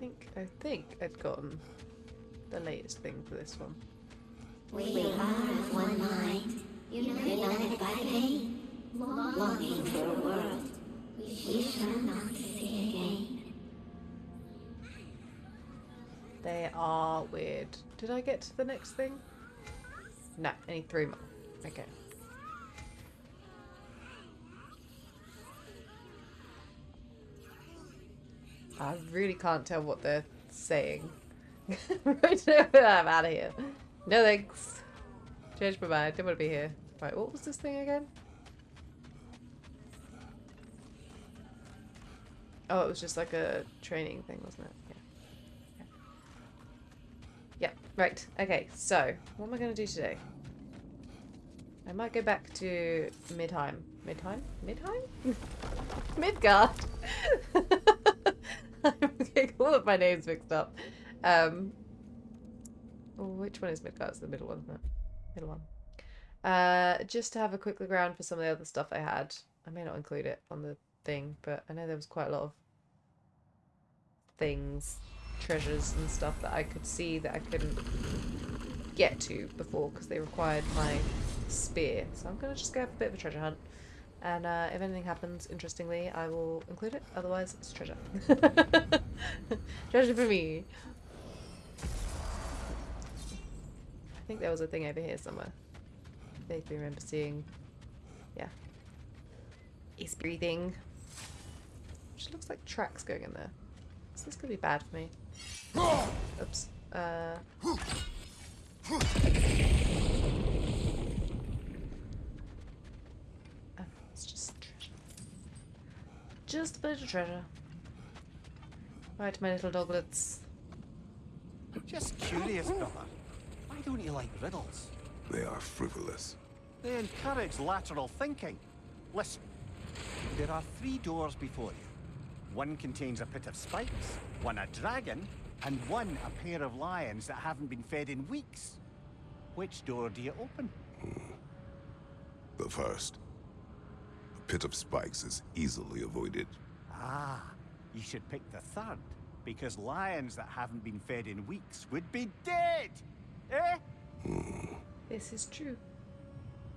think I think I'd gotten the latest thing for this one. We are of one mind, united by pain, longing for a world we shall not see again. They are weird. Did I get to the next thing? No, I need three more. Okay. I really can't tell what they're saying. I'm out of here. No thanks. Change my mind. Don't want to be here. Right, what was this thing again? Oh, it was just like a training thing, wasn't it? Yeah. Yeah, yeah. right. Okay, so what am I going to do today? I might go back to Midheim. Midheim? Midheim? Midgard! All of my names mixed up. Um, oh, which one is Midgard? It's the middle one, isn't it? Middle one. Uh, just to have a quick look around for some of the other stuff I had. I may not include it on the thing, but I know there was quite a lot of things, treasures and stuff that I could see that I couldn't get to before because they required my spear. So I'm going to just go have a bit of a treasure hunt. And uh, if anything happens, interestingly, I will include it. Otherwise, it's treasure. treasure for me. I think there was a thing over here somewhere. I vaguely remember seeing... Yeah. He's breathing. Which looks like tracks going in there. So this could be bad for me. Oops. Uh... Just a bit of treasure. Right, my little doglets. Just curious, brother. Why don't you like riddles? They are frivolous. They encourage lateral thinking. Listen, there are three doors before you. One contains a pit of spikes, one a dragon, and one a pair of lions that haven't been fed in weeks. Which door do you open? Hmm. The first pit of spikes is easily avoided. Ah, you should pick the third, because lions that haven't been fed in weeks would be dead! Eh? Hmm. This is true.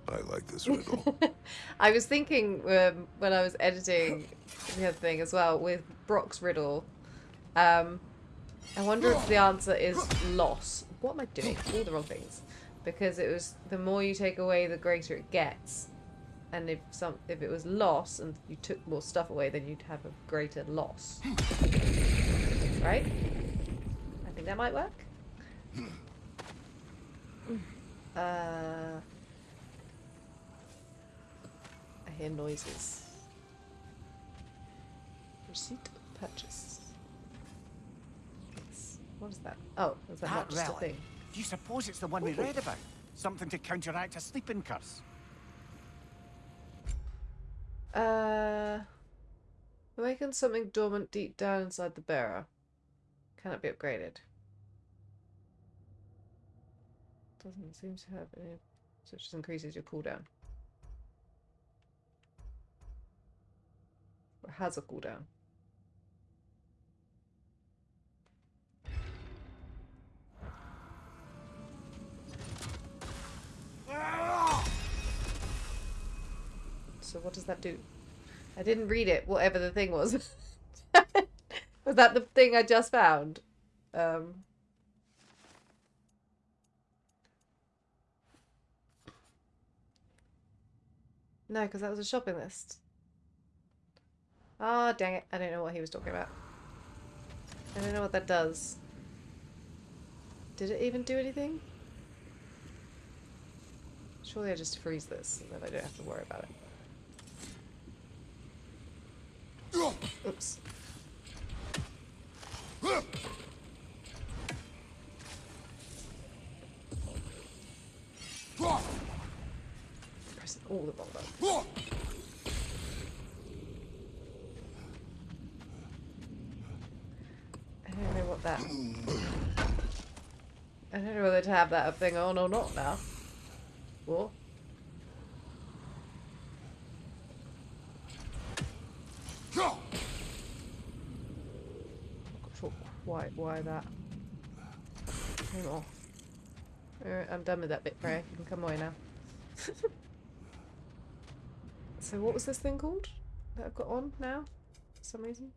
I like this riddle. I was thinking um, when I was editing the other thing as well with Brock's riddle. Um, I wonder if the answer is loss. What am I doing? All the wrong things. Because it was the more you take away, the greater it gets and if some if it was loss and you took more stuff away then you'd have a greater loss. Right? I think that might work. Uh I hear noises. Receipt of purchase. What is that? Oh is that, that not just relic. a thing? Do you suppose it's the one we read about? Something to counteract a sleeping curse uh, awaken something dormant deep down inside the bearer. Cannot be upgraded? Doesn't seem to have any. So it just increases your cooldown. Or has a cooldown. So what does that do? I didn't read it, whatever the thing was. was that the thing I just found? Um, no, because that was a shopping list. Ah, oh, dang it. I don't know what he was talking about. I don't know what that does. Did it even do anything? Surely I just freeze this and then I don't have to worry about it. Oops. Pressing all the wrong buttons. I don't know what that... I don't know whether to have that thing on or not now. What? Why, why that? Hang on. Alright, I'm done with that bit, Freya. You can come away now. so what was this thing called that I've got on now? For some reason?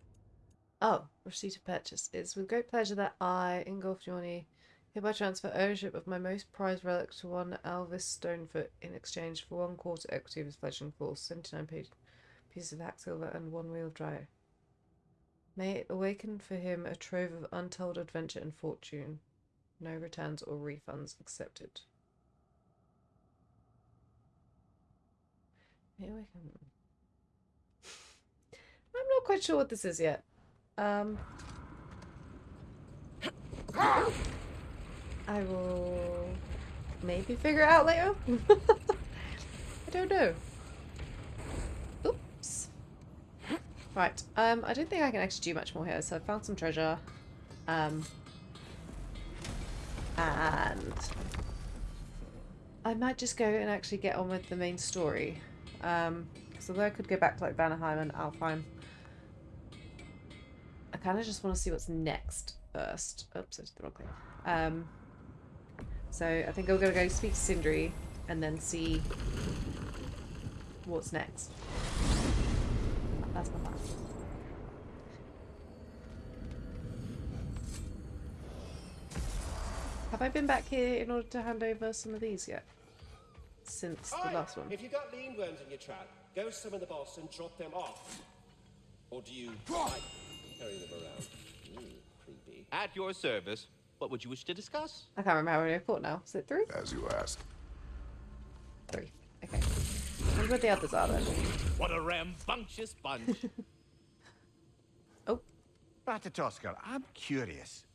Oh, receipt of purchase. It's with great pleasure that I, Ingolf Jorni, hereby transfer ownership of my most prized relic to one Alvis Stonefoot in exchange for one quarter equity of his fledgling force, 79 page, pieces of hack silver, and one wheel drive. May it awaken for him a trove of untold adventure and fortune. No returns or refunds accepted. May awaken. I'm not quite sure what this is yet. Um, I will maybe figure out later. I don't know. Oops. Right. Um, I don't think I can actually do much more here. So I found some treasure. Um, and I might just go and actually get on with the main story. Um, so although I could go back to like Vanaheim and Alfheim, I kind of just want to see what's next first. Oops, I did the wrong thing. Um, so I think I'm gonna go speak to Sindri and then see what's next. That's my plan. Have I been back here in order to hand over some of these yet? Since the Aye, last one. If you've got lindworms in your trap, go summon the boss and drop them off. Or do you like carrying them around? Ooh, creepy. At your service. What would you wish to discuss? I can't remember how many I fought now. Is it three? As you ask. Three. Okay. I wonder what the others are. What a rambunctious bunch. Oh, Ratatoskr, I'm curious.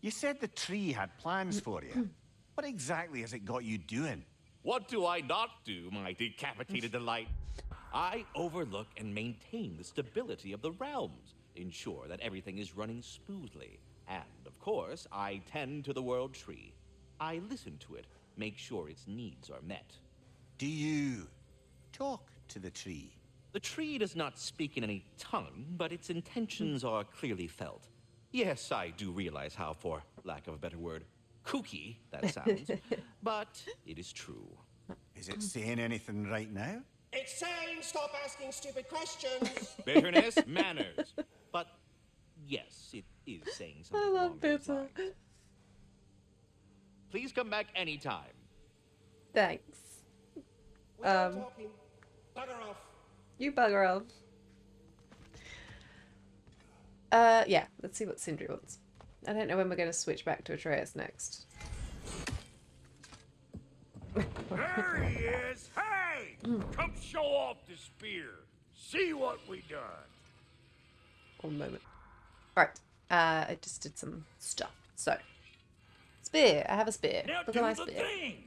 You said the tree had plans for you. What exactly has it got you doing? what do I not do, my decapitated delight? I overlook and maintain the stability of the realms, ensure that everything is running smoothly, and, of course, I tend to the world tree. I listen to it, make sure its needs are met. Do you talk to the tree? The tree does not speak in any tongue, but its intentions are clearly felt. Yes, I do realize how, for lack of a better word, kooky that sounds, but it is true. Is it saying anything right now? It's saying stop asking stupid questions. Bitterness, manners. But yes, it is saying something. I something love along bitter. Please come back anytime. Thanks. Um, talking. Bugger off. You bugger off. Uh, yeah, let's see what Sindri wants. I don't know when we're going to switch back to Atreus next. There he is! Hey! Come show off the spear. See what we done. One moment. Right, uh, I just did some stuff. So, spear. I have a spear. Now Look do at my the spear. thing.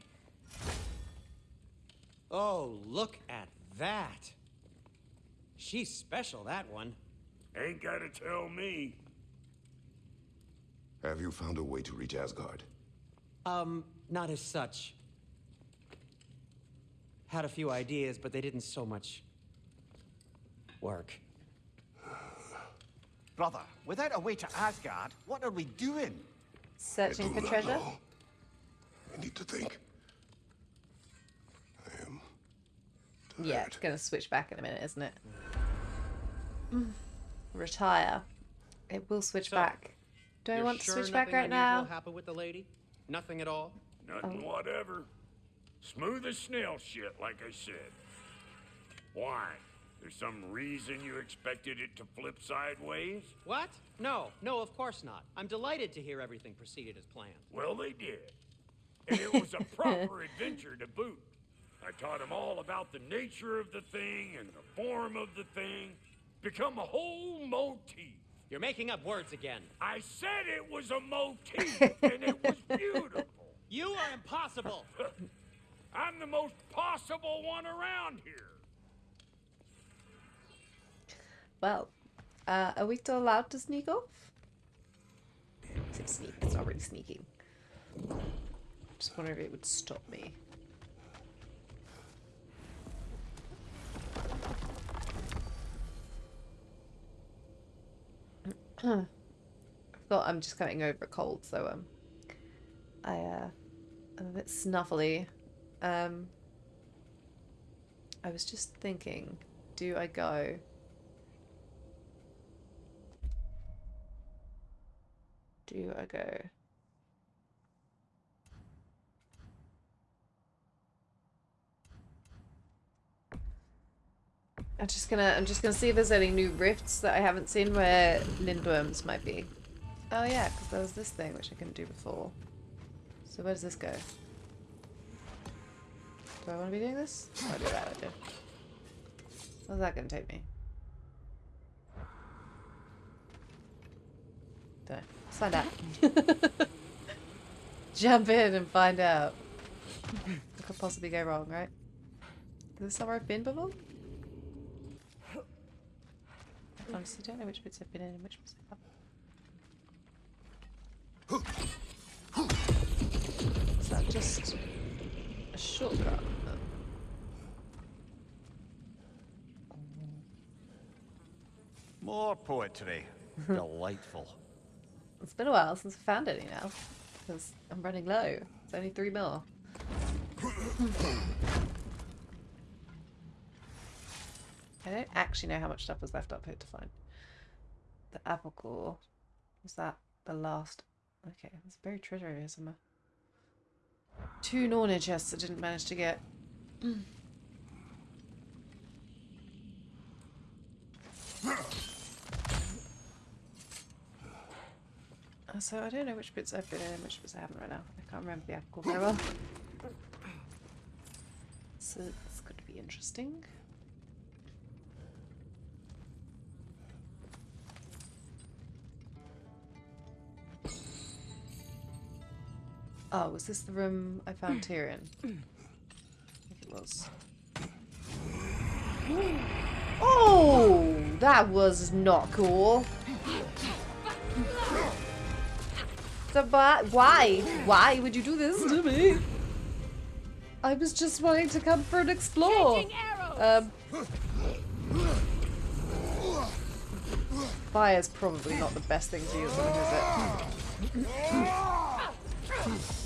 Oh, look at that. She's special, that one. Ain't gotta tell me. Have you found a way to reach Asgard? Um, not as such. Had a few ideas, but they didn't so much work. Brother, without a way to Asgard, what are we doing? Searching I for treasure. know. I need to think. I am Yeah, it's going to switch back in a minute, isn't it? Mm. Retire. It will switch So, back. Do I You're want to sure switch back right now? unusual happened with the lady? Nothing at all? Nothing oh. whatever. Smooth as snail shit, like I said. Why? There's some reason you expected it to flip sideways? What? No, no, of course not. I'm delighted to hear everything proceeded as planned. Well, they did. And it was a proper adventure to boot. I taught him all about the nature of the thing and the form of the thing. Become a whole motif. You're making up words again. I said it was a motif, and it was beautiful. You are impossible. I'm the most possible one around here. Well, uh, are we still allowed to sneak off? I sneak. It's not really sneaking. Just wonder if it would stop me. Thought I'm just coming over a cold, so um, I uh, I'm a bit snuffly. Um, I was just thinking, do I go? Do I go? I'm just gonna I'm just gonna see if there's any new rifts that I haven't seen where lindworms might be. Oh yeah, because there was this thing which I couldn't do before. So where does this go? Do I want to be doing this? Oh, I do that, I do. Where's that gonna take me? Don't know. Let's find out. Jump in and find out. What could possibly go wrong, right? Is this somewhere I've been before? I honestly don't know which bits I've been in and which bits I haven't. Is that just a shortcut? More poetry. Delightful. It's been a while since I found any now. Because I'm running low. It's only three mil. I don't actually know how much stuff was left up here to find. The apple core. Was that the last? Okay, there's buried treasure over here somewhere. Two Norna chests I didn't manage to get. Uh, So I don't know which bits I've been in and which bits I haven't right now. I can't remember the apple core very well. So it's going to be interesting. Oh, was this the room I found Tyrion? I think it was. Oh, that was not cool. So, but why? Why would you do this to me? I was just wanting to come for an explore. Um, fire's probably not the best thing to use on is it?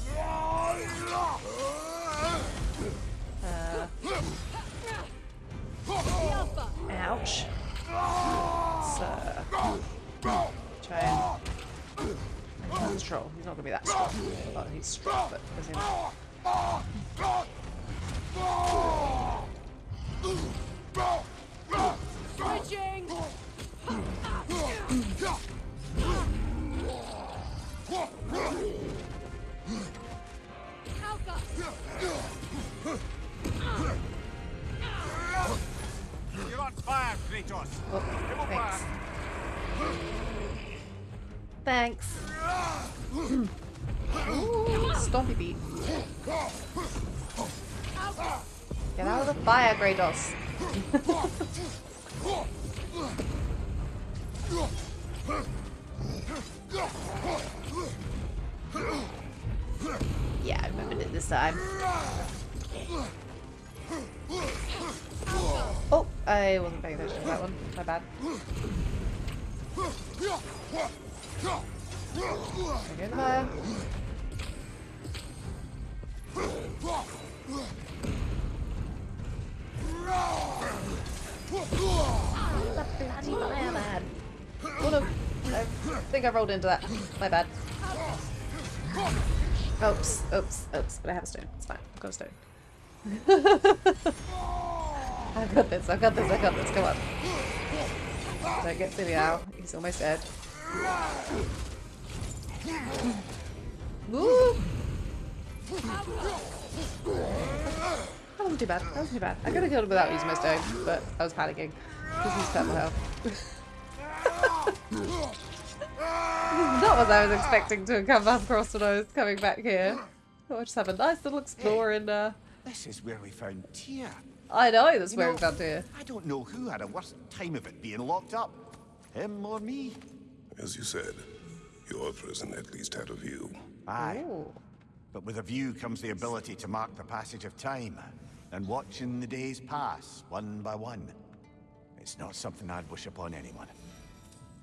Ouch. Let's, uh, try and... Strong. He's not going to be that strong. Well, he's strong, but as in... Switching! You're fire, Kratos. Oh, thanks. Thanks. Ooh, stompy beat. Get out of the fire, Kratos. yeah, I remembered it this time. Oh, I wasn't paying attention to that one. My bad. I think I rolled into that. My bad. Oops, oops, oops. But I have a stone. It's fine. I've got a stone. I've got this, I've got this, I've got this. Come on. Don't get silly now. He's almost dead. Woo! That wasn't too bad. That wasn't too bad. I could have killed him without using my stone, but I was panicking. Because he's purple health. Not what I was expecting to come across when I was coming back here. Oh, I just have a nice little explore in uh This is where we found Tyr. I know this is You where know, we found here. I don't know who had a worse time of it being locked up. Him or me? As you said, your prison at least had a view. Aye. Ooh. But with a view comes the ability to mark the passage of time, and watching the days pass, one by one. It's not something I'd wish upon anyone.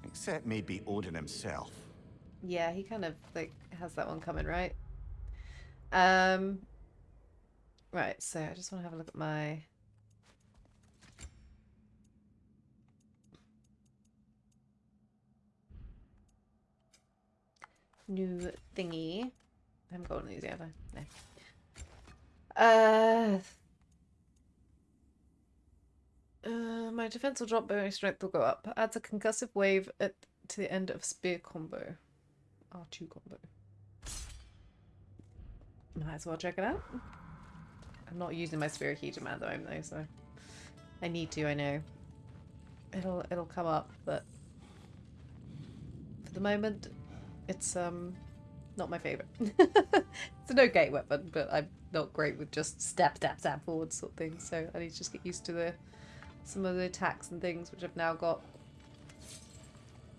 Except maybe Odin himself. Yeah, he kind of like has that one coming, right? Um Right, so I just want to have a look at my new thingy. I haven't got one of these I? No. Uh, uh, my defense will drop, but my strength will go up. Adds a concussive wave at to the end of spear combo. R2 combo. Might as well check it out. I'm not using my huge amount at the moment though, so I need to, I know. It'll it'll come up, but for the moment it's um not my favourite. it's an okay weapon, but I'm not great with just stab, stab, stab forward sort of thing. So I need to just get used to the some of the attacks and things which I've now got.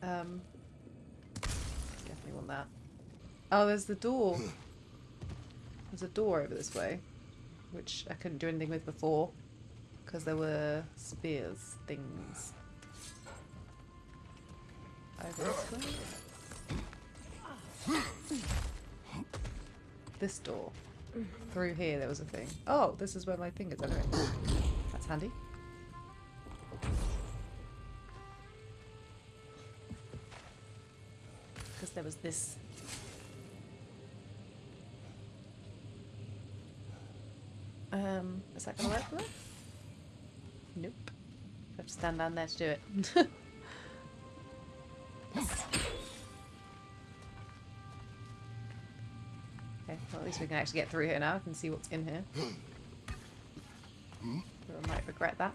Um, definitely want that. Oh, there's the door. There's a door over this way, which I couldn't do anything with before because there were spears things. This. This door. Through here there was a thing. Oh, this is where my thing is anyway. That's handy. Because there was this. Um, is that gonna work for that? Nope. I have to stand down there to do it. Okay, well at least we can actually get through here now. I can see what's in here. Though I might regret that.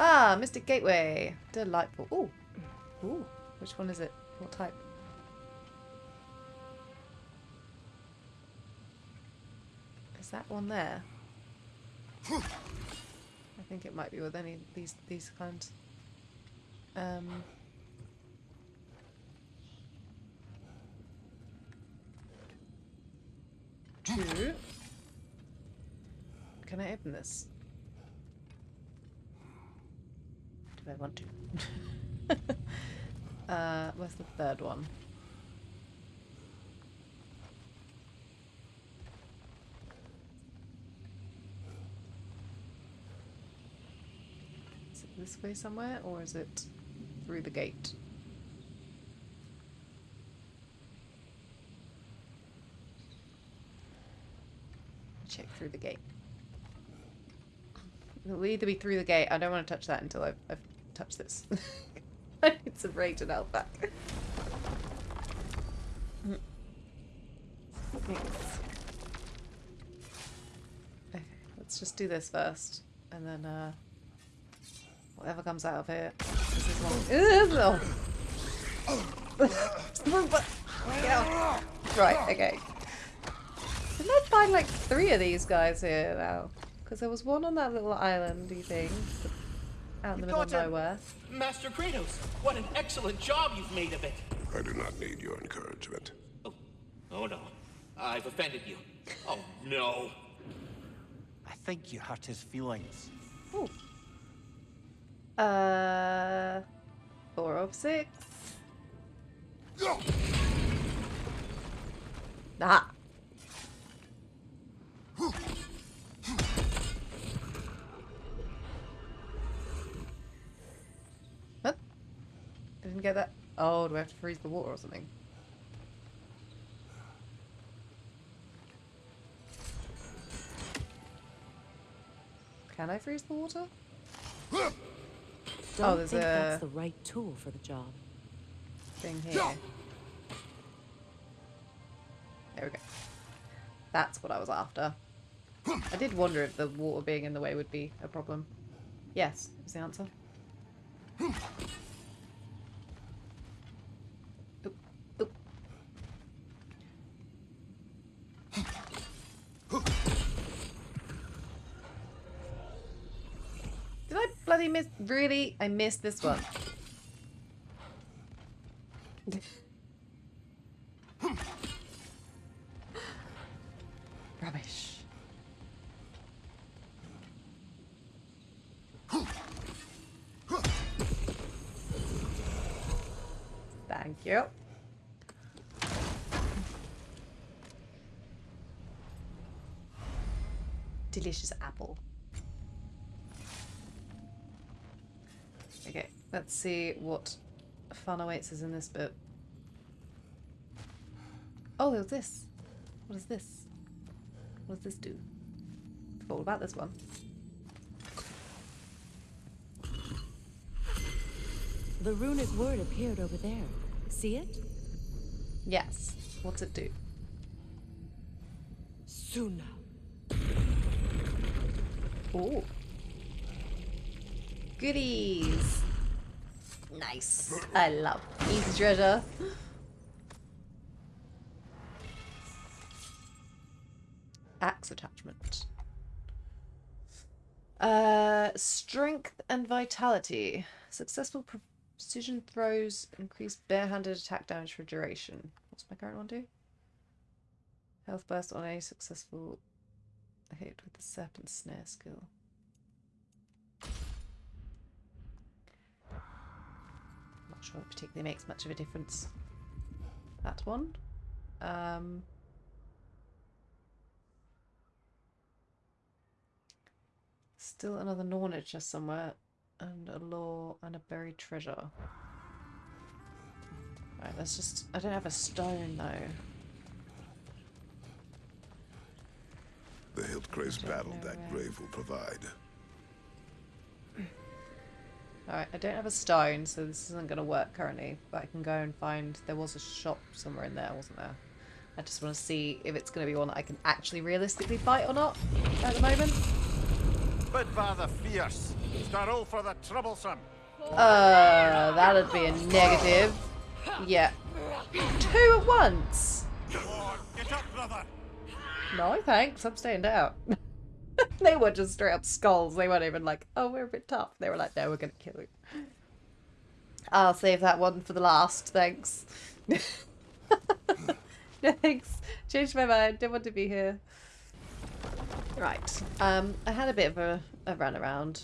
Ah, Mystic Gateway. Delightful. Ooh. Ooh. Which one is it? What type? Is that one there? I think it might be with any these these kinds. Um two. Can I open this? Do I want to? uh, where's the third one? Is it this way somewhere, or is it through the gate? check through the gate. It'll either be through the gate. I don't want to touch that until I've, I've touched this. I need some rage and health back. Thanks. Okay, let's just do this first. And then, uh, whatever comes out of here. This is one. Oh. right, okay. Didn't I find like three of these guys here now? Because there was one on that little islandy thing. Out in the middle of nowhere. Master Kratos, what an excellent job you've made of it. I do not need your encouragement. Oh, oh no. I've offended you. Oh no. I think you hurt his feelings. Ooh. Uh, four of six. Ah. I didn't get that. Oh, do I have to freeze the water or something? Can I freeze the water? Oh, Don't Oh, think a- that's the right tool for the job. thing here. There we go. That's what I was after. I did wonder if the water being in the way would be a problem. Yes, is the answer. Oop, oop. Did I bloody miss? Really? I missed this one. See what fun awaits us in this bit. Oh, there's this. What is this? What does this do? Forgot all about this one. The runic word appeared over there. See it? Yes. What's it do? Suna. Oh. Goodies. Nice. I love easy treasure. Axe attachment. Uh, strength and vitality. Successful precision throws increase barehanded attack damage for duration. What's my current one do? Health burst on a successful hit with the serpent snare skill. Sure it particularly makes much of a difference. That one. Um, still another Nornage just somewhere, and a law and a buried treasure. Right, let's just. I don't have a stone though. The Hildgrace don't battle know that grave will provide. Alright, I don't have a stone, so this isn't going to work currently, but I can go and find... There was a shop somewhere in there, wasn't there? I just want to see if it's going to be one that I can actually realistically fight or not at the moment. Bid rather fierce. Starrow for the troublesome. Uh, that'd be a negative. Yeah. Two at once? Come on, get up, brother. No, thanks. I'm staying down. they were just straight up skulls. They weren't even like, oh, we're a bit tough. They were like, no, we're going to kill you. I'll save that one for the last. Thanks. no, thanks. Changed my mind. Didn't want to be here. Right. Um, I had a bit of a, a run around.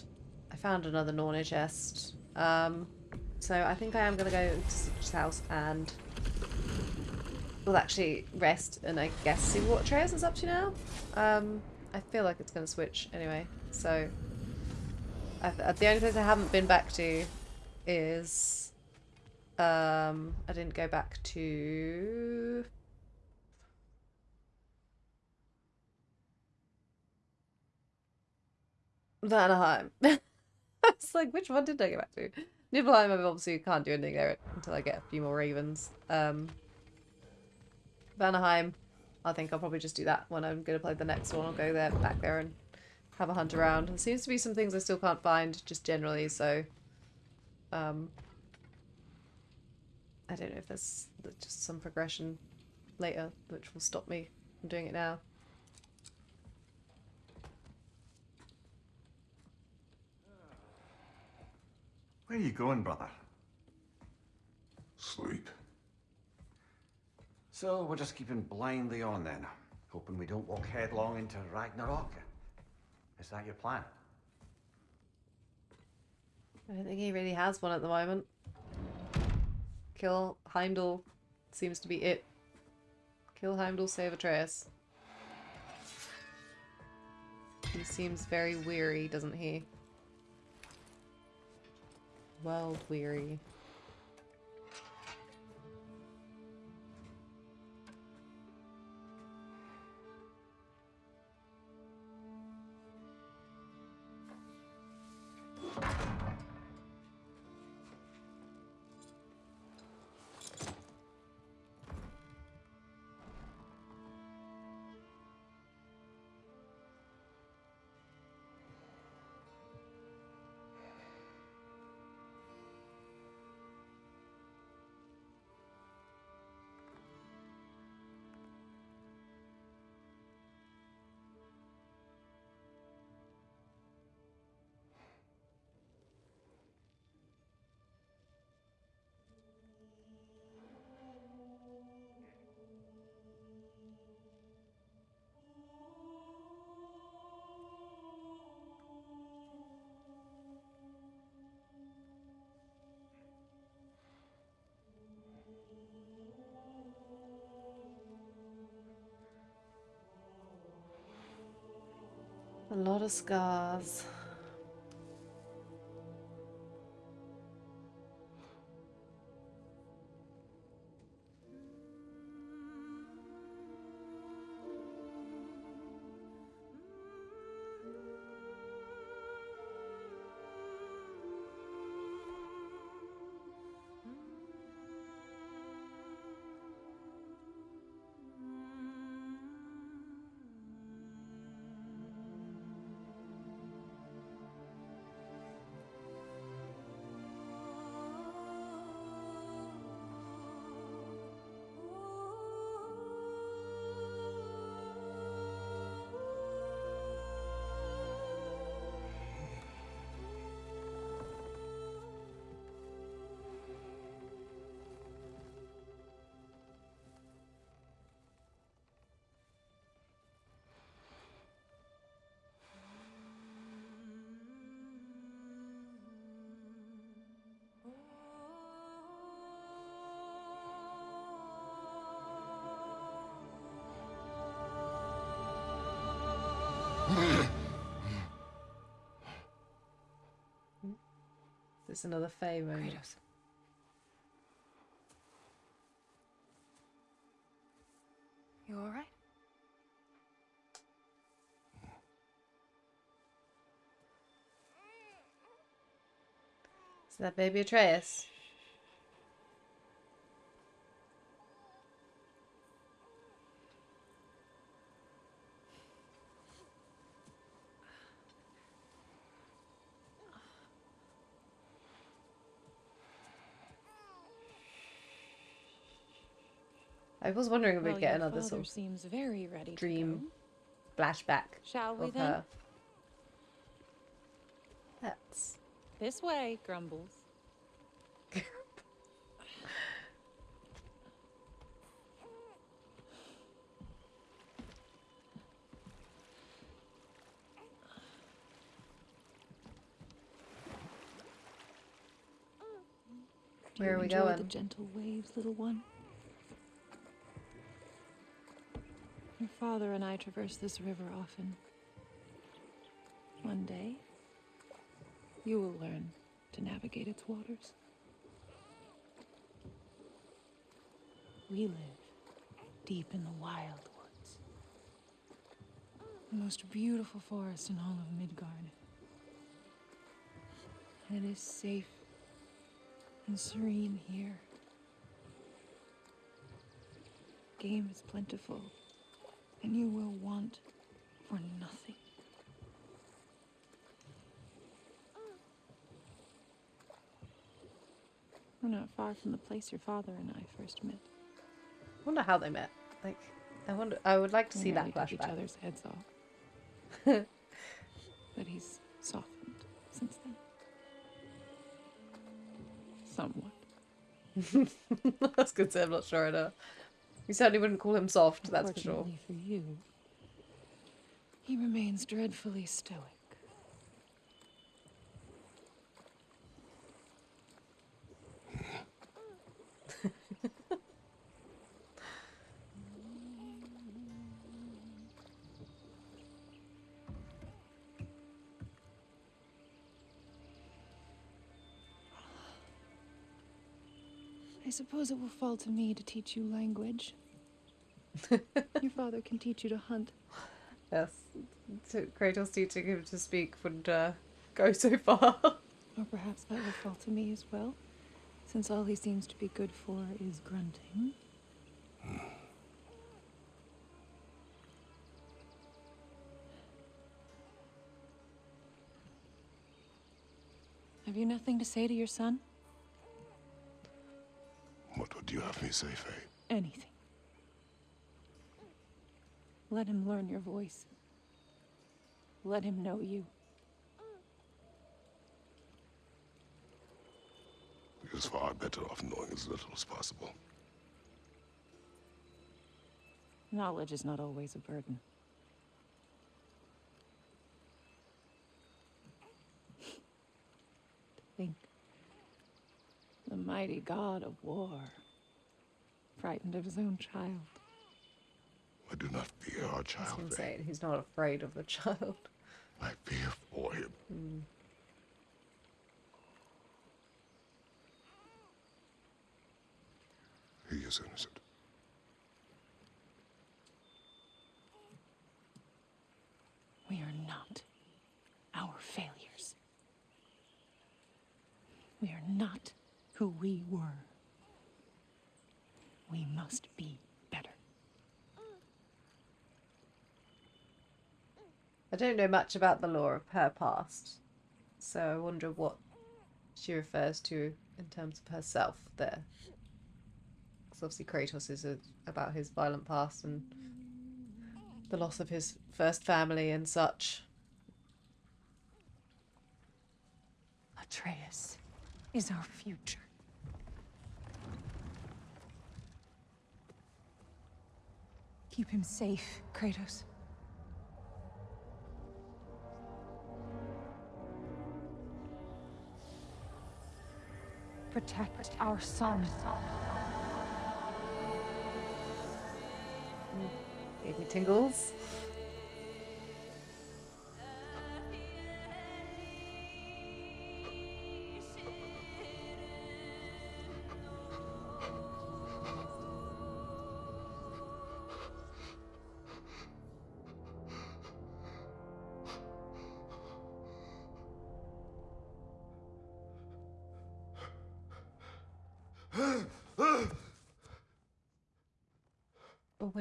I found another Norna chest. Um, so I think I am going to go to Stitch's house and we'll actually rest and I guess see what Atreus is up to now. Um, I feel like it's going to switch anyway. So I th the only place I haven't been back to is um, I didn't go back to Vanaheim. it's like, which one did I go back to? Niflheim, I obviously can't do anything there until I get a few more ravens. Um, Vanaheim, I think I'll probably just do that when I'm going to play the next one. I'll go there, back there and have a hunt around. There seems to be some things I still can't find, just generally, so... Um, I don't know if there's just some progression later which will stop me from doing it now. Where are you going, brother? Sleep. So we're just keeping blindly on then, hoping we don't walk headlong into Ragnarok. Is that your plan? I don't think he really has one at the moment. Kill Heimdall seems to be it. Kill Heimdall, save Atreus. He seems very weary, doesn't he? World weary. A lot of scars. Is this another moment? Kratos. You alright? Is that baby Atreus? Was wondering if we'd get another sort of seems very ready dream flashback. Shall we of then? her. That's This way, Grumbles. Where are we going? The gentle waves, little one. Your father and I traverse this river often. One day, you will learn to navigate its waters. We live deep in the wild woods. The most beautiful forest in all of Midgard. And it is safe and serene here. Game is plentiful, and you will want for nothing. We're not far from the place your father and I first met. I wonder how they met. Like, I wonder. I would like to We see that took each other's heads off. but he's softened since then. Somewhat. That's good. I'm not sure. I know. You certainly wouldn't call him soft. That's for sure. For you, he remains dreadfully stoic. Suppose it will fall to me to teach you language. Your father can teach you to hunt. Yes. To Kratos teaching him to speak would uh, go so far. Or perhaps that will fall to me as well, since all he seems to be good for is grunting. Have you nothing to say to your son? What would you have me say, Faye? Anything. Let him learn your voice. Let him know you. He is far better off knowing as little as possible. Knowledge is not always a burden. The mighty god of war, frightened of his own child. I do not fear our I was child, going to Faye. he's not afraid of the child. I fear for him. Hmm. He is innocent. We are not our failures. We are not who we were. We must be better. I don't know much about the lore of her past, so I wonder what she refers to in terms of herself there. Because obviously Kratos is a, about his violent past and the loss of his first family and such. Atreus is our future. Keep him safe, Kratos. Protect our son. Gave me tingles.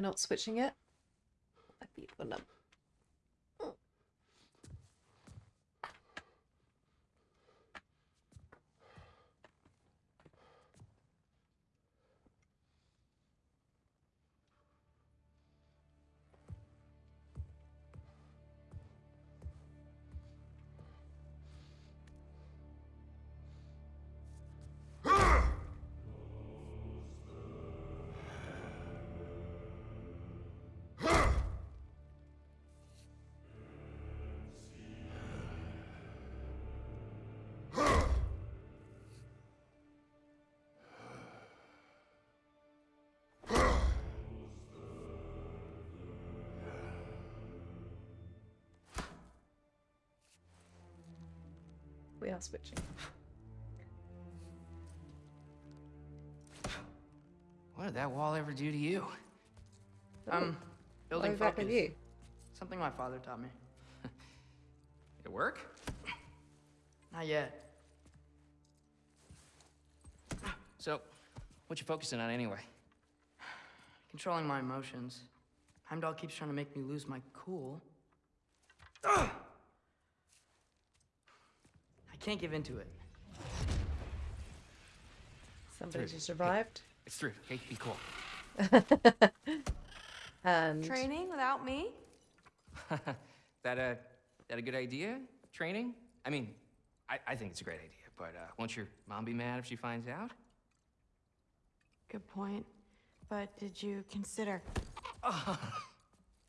We're not switching it? Switching. What did that wall ever do to you? Oh, I'm building Why back focus. you? Something my father taught me. It work? Not yet. So, what you focusing on anyway? Controlling my emotions. Heimdall keeps trying to make me lose my cool. I can't give into it. Somebody Through. just arrived. It's through. Okay, be cool. and Training without me? that a that a good idea? Training? I mean, I, I think it's a great idea, but uh, won't your mom be mad if she finds out? Good point. But did you consider?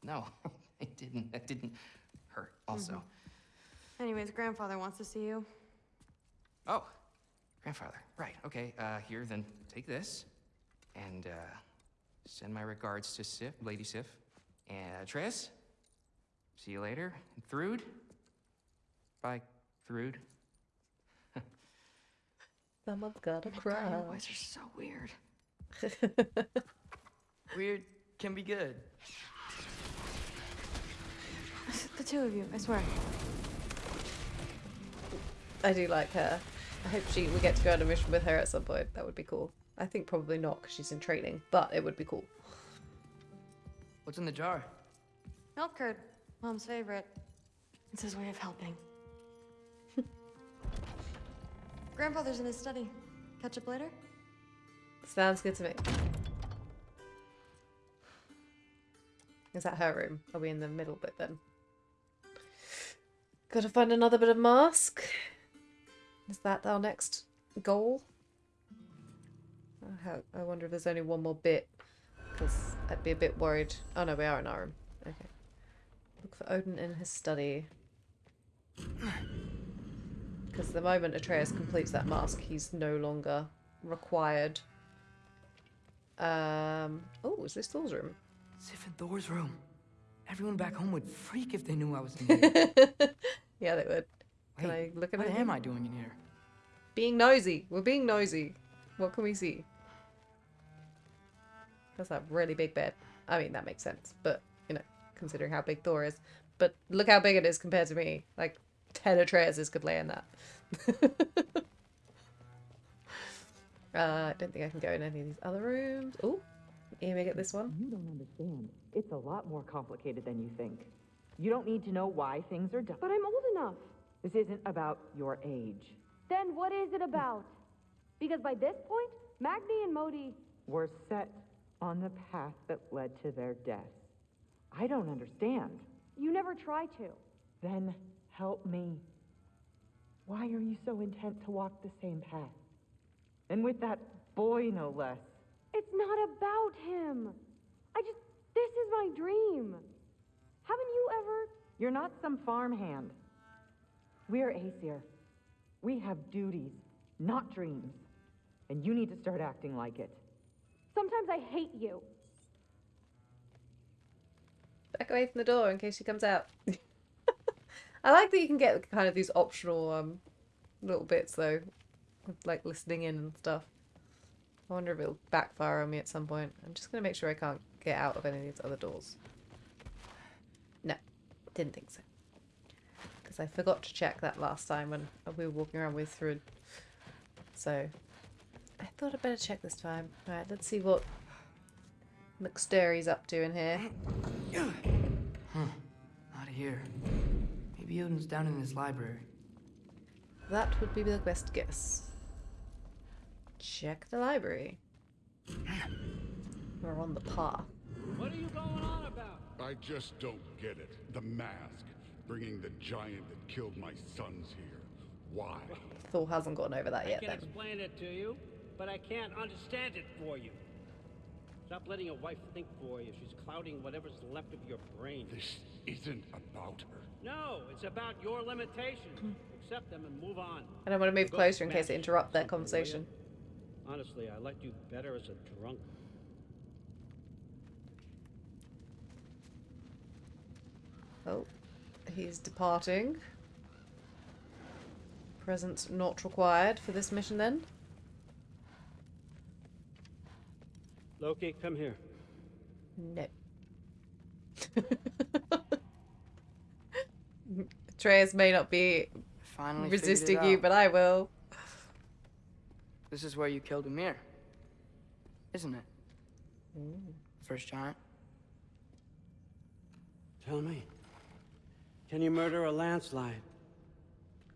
No, it didn't. It didn't hurt. Also, Anyways, grandfather wants to see you. Oh, grandfather. Right. Okay. Uh, here, then take this, and uh, send my regards to Sif, Lady Sif, and Atreus. See you later. And Thrud. Bye, Thrud. Someone's gotta Your cry. voice are so weird. Weird can be good. The two of you, I swear. I do like her. I hope she we get to go on a mission with her at some point. That would be cool. I think probably not because she's in training, but it would be cool. What's in the jar? Milk curd, mom's favorite. It's his way of helping. Grandfather's in his study. Catch up later? Sounds good to me. Is that her room? Are we in the middle bit then? Gotta find another bit of mask. Is that our next goal? I wonder if there's only one more bit. Because I'd be a bit worried. Oh no, we are in our room. Okay. Look for Odin in his study. Because the moment Atreus completes that mask, he's no longer required. Um. Oh, is this Thor's room? Sif and Thor's room. Everyone back home would freak if they knew I was in here. yeah, they would. Can I look at what it? am I doing in here? Being nosy. We're being nosy. What can we see? That's a really big bed. I mean, that makes sense, but you know, considering how big Thor is. But look how big it is compared to me. Like, ten Atreuses could lay in that. uh, I don't think I can go in any of these other rooms. Oh, let me get this one. You don't understand. It's a lot more complicated than you think. You don't need to know why things are done. But I'm old enough. This isn't about your age. Then what is it about? Because by this point, Magni and Modi. We're set on the path that led to their death. I don't understand. You never try to. Then help me. Why are you so intent to walk the same path? And with that boy, no less. It's not about him. I just. This is my dream. Haven't you ever. You're not some farmhand. We're Aesir. We have duties, not dreams. And you need to start acting like it. Sometimes I hate you. Back away from the door in case she comes out. I like that you can get kind of these optional um little bits though, like listening in and stuff. I wonder if it'll backfire on me at some point. I'm just gonna make sure I can't get out of any of these other doors. No, didn't think so. Because I forgot to check that last time when we were walking around with Thrud. So I thought I'd better check this time. Alright, let's see what McSturry's up to in here. Huh. Not here. Maybe Odin's down in his library. That would be the best guess. Check the library. We're on the path. What are you going on about? I just don't get it. The mask, bringing the giant that killed my sons here. Why? Thor hasn't gotten over that I yet I can then. explain it to you, but I can't understand it for you. Stop letting your wife think for you. She's clouding whatever's left of your brain. This isn't about her. No, it's about your limitations. Hmm. Accept them and move on. And I don't want to move closer in case smash it interrupt their something, will ya? conversation. Honestly, I liked you better as a drunk. Oh, he's departing. Presence not required for this mission then. Loki, come here. No. Atreus may not be Finally resisting you, but I will. This is where you killed Ymir. Isn't it? Mm. First giant. Tell me, can you murder a landslide?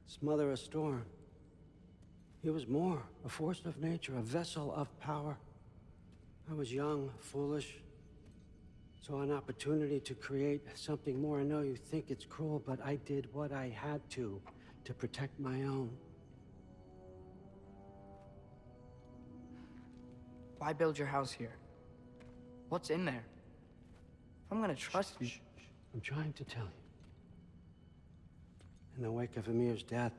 Smother a storm? He was more, a force of nature, a vessel of power. I was young, foolish, saw an opportunity to create something more. I know you think it's cruel, but I did what I had to, to protect my own. Why build your house here? What's in there? I'm gonna trust you. I'm trying to tell you. In the wake of Ymir's death,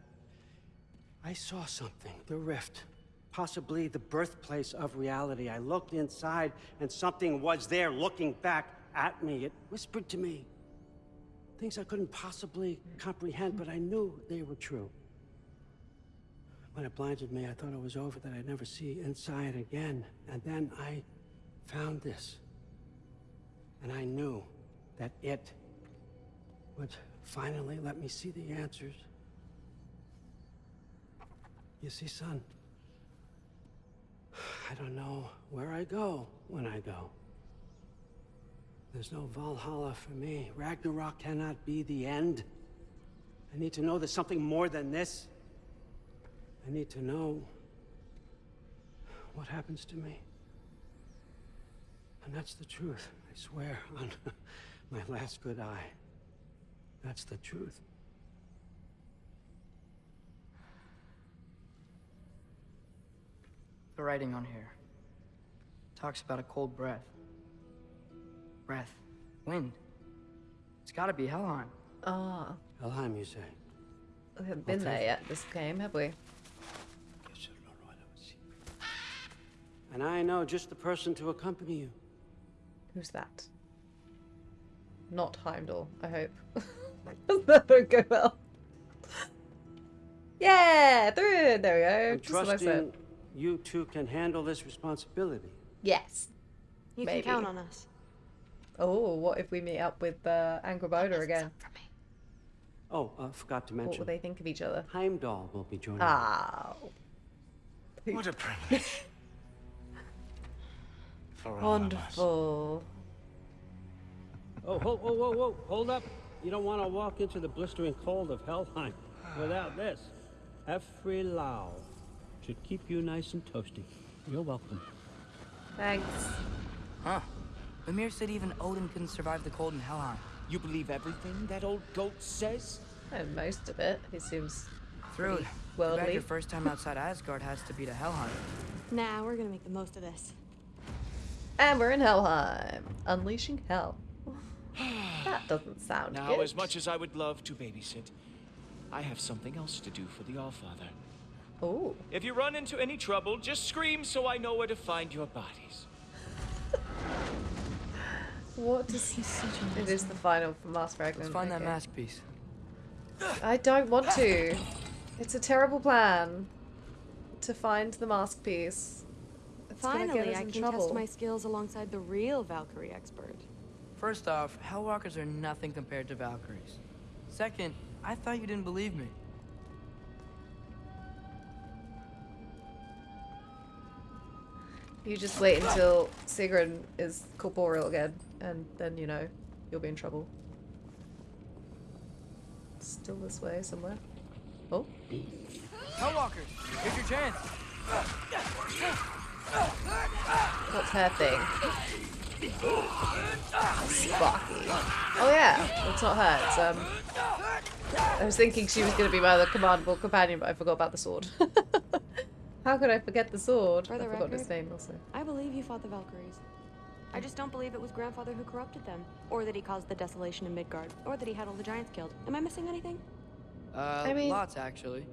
I saw something. The rift. Possibly the birthplace of reality. I looked inside, and something was there looking back at me. It whispered to me. Things I couldn't possibly comprehend, but I knew they were true. When it blinded me, I thought it was over, that I'd never see inside again. And then I found this. And I knew that it would finally let me see the answers. You see, son, I don't know where I go when I go. There's no Valhalla for me. Ragnarok cannot be the end. I need to know there's something more than this. I need to know what happens to me. And that's the truth, I swear, on my last good eye. That's the truth. The writing on here talks about a cold breath. Breath. Wind. It's gotta be Helheim. Ah, Helheim, you say? we haven't been there yet this game, have we? And I know just the person to accompany you. Who's that? Not Heimdall, I hope. that don't go well. Yeah, through it. There we go. I'm Just what I said. trusting you two can handle this responsibility. Yes. You Maybe. can count on us. Oh, what if we meet up with uh, Angrboda again? Oh, uh, forgot to mention. What mention. will they think of each other? Heimdall will be joining. Ah. What a privilege. For all of us. Wonderful. Oh, whoa, whoa, whoa, whoa! Hold up! You don't want to walk into the blistering cold of Helheim without this. Efri Lau should keep you nice and toasty. You're welcome. Thanks. Huh. Mimir said even Odin couldn't survive the cold in Helheim. You believe everything that old goat says? And most of it. He seems Through it. pretty Too bad worldly. your first time outside Asgard has to be to Helheim. Nah, we're gonna make the most of this. And we're in Helheim. Unleashing hell. That doesn't sound Now, good. as much as I would love to babysit, I have something else to do for the Allfather. Oh. If you run into any trouble, just scream so I know where to find your bodies. What does he It is the final for Mask Fragment. Let's find that okay. mask piece. I don't want to. It's a terrible plan to find the mask piece. It's gonna get Finally, us I can trouble. test my skills alongside the real Valkyrie expert. First off, Hellwalkers are nothing compared to Valkyries. Second, I thought you didn't believe me. You just wait until Sigrun is corporeal again, and then you know you'll be in trouble. Still this way somewhere. Oh, Hellwalkers, here's your chance. what's her thing? Sparky. Oh yeah, it's not her. It's um. I was thinking she was gonna be my other commandable companion, but I forgot about the sword. How could I forget the sword? For I the forgot his name also. I believe you fought the Valkyries. I just don't believe it was Grandfather who corrupted them, or that he caused the desolation in Midgard, or that he had all the giants killed. Am I missing anything? Uh, I mean- lots actually.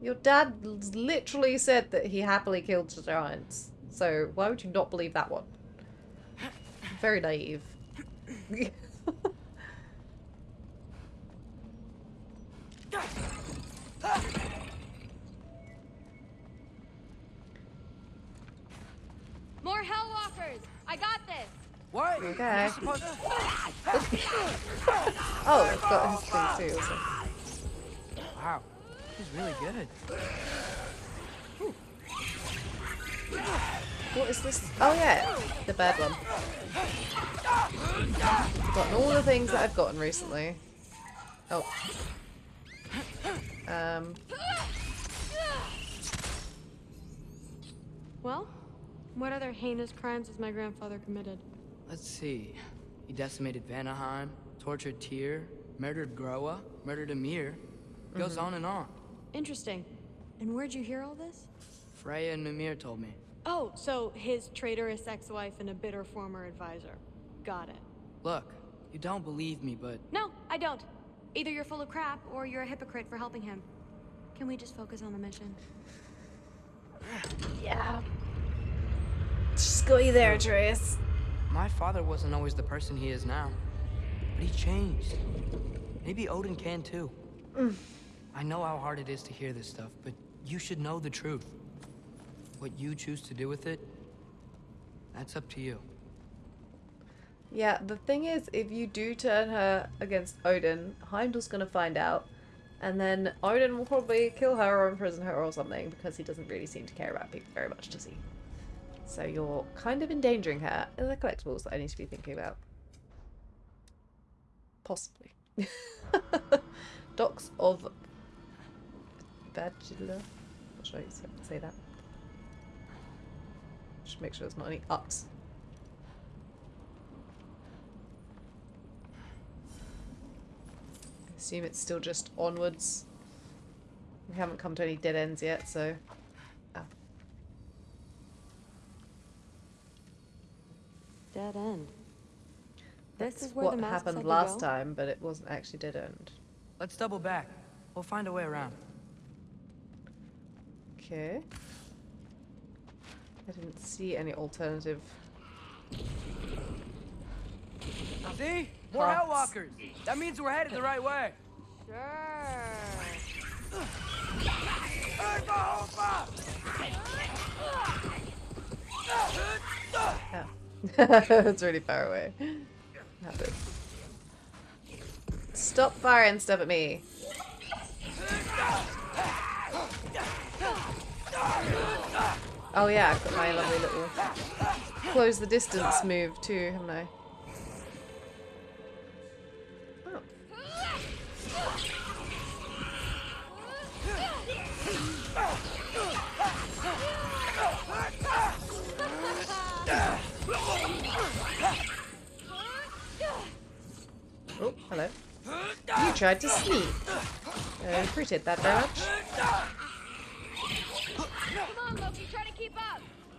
Your dad literally said that he happily killed the giants. So why would you not believe that one? Very naive. More Hellwalkers! I got this! What? Okay. You're Oh, I've got his thing too. Also. Wow, he's really good. What is this? Oh yeah, the bad one. I've gotten all the things that I've gotten recently. Oh. Um. Well, what other heinous crimes has my grandfather committed? Let's see. He decimated Vanaheim, tortured Tyr, murdered Groa, murdered Ymir. Goes Mhm. on and on. Interesting. And where'd you hear all this? Freya and Mimir told me. Oh, so his traitorous ex-wife and a bitter former advisor. Got it. Look, you don't believe me, but No, I don't. Either you're full of crap or you're a hypocrite for helping him. Can we just focus on the mission? Yeah. Just got you there, Atreus. my father wasn't always the person he is now. But he changed. Maybe Odin can too. Mm. I know how hard it is to hear this stuff, but you should know the truth. What you choose to do with it, that's up to you. Yeah, the thing is, if you do turn her against Odin, Heimdall's gonna find out, and then Odin will probably kill her or imprison her or something because he doesn't really seem to care about people very much, does he? So you're kind of endangering her. And the collectibles that I need to be thinking about. Possibly. Docks of Bagilla. Not sure you say that. Just make sure there's not any ups. assume it's still just onwards. We haven't come to any dead ends yet, so. Oh. Dead end. This That's is where what the masks happened had to last time, but it wasn't actually dead end. Let's double back. We'll find a way around. Okay. I didn't see any alternative See? More. Hellwalkers. That means we're headed the right way. Oh. it's really far away. Stop firing stuff at me. Oh yeah, I've got my lovely little close the distance move too, haven't I? Oh, hello. You tried to sneak. I appreciate that very much.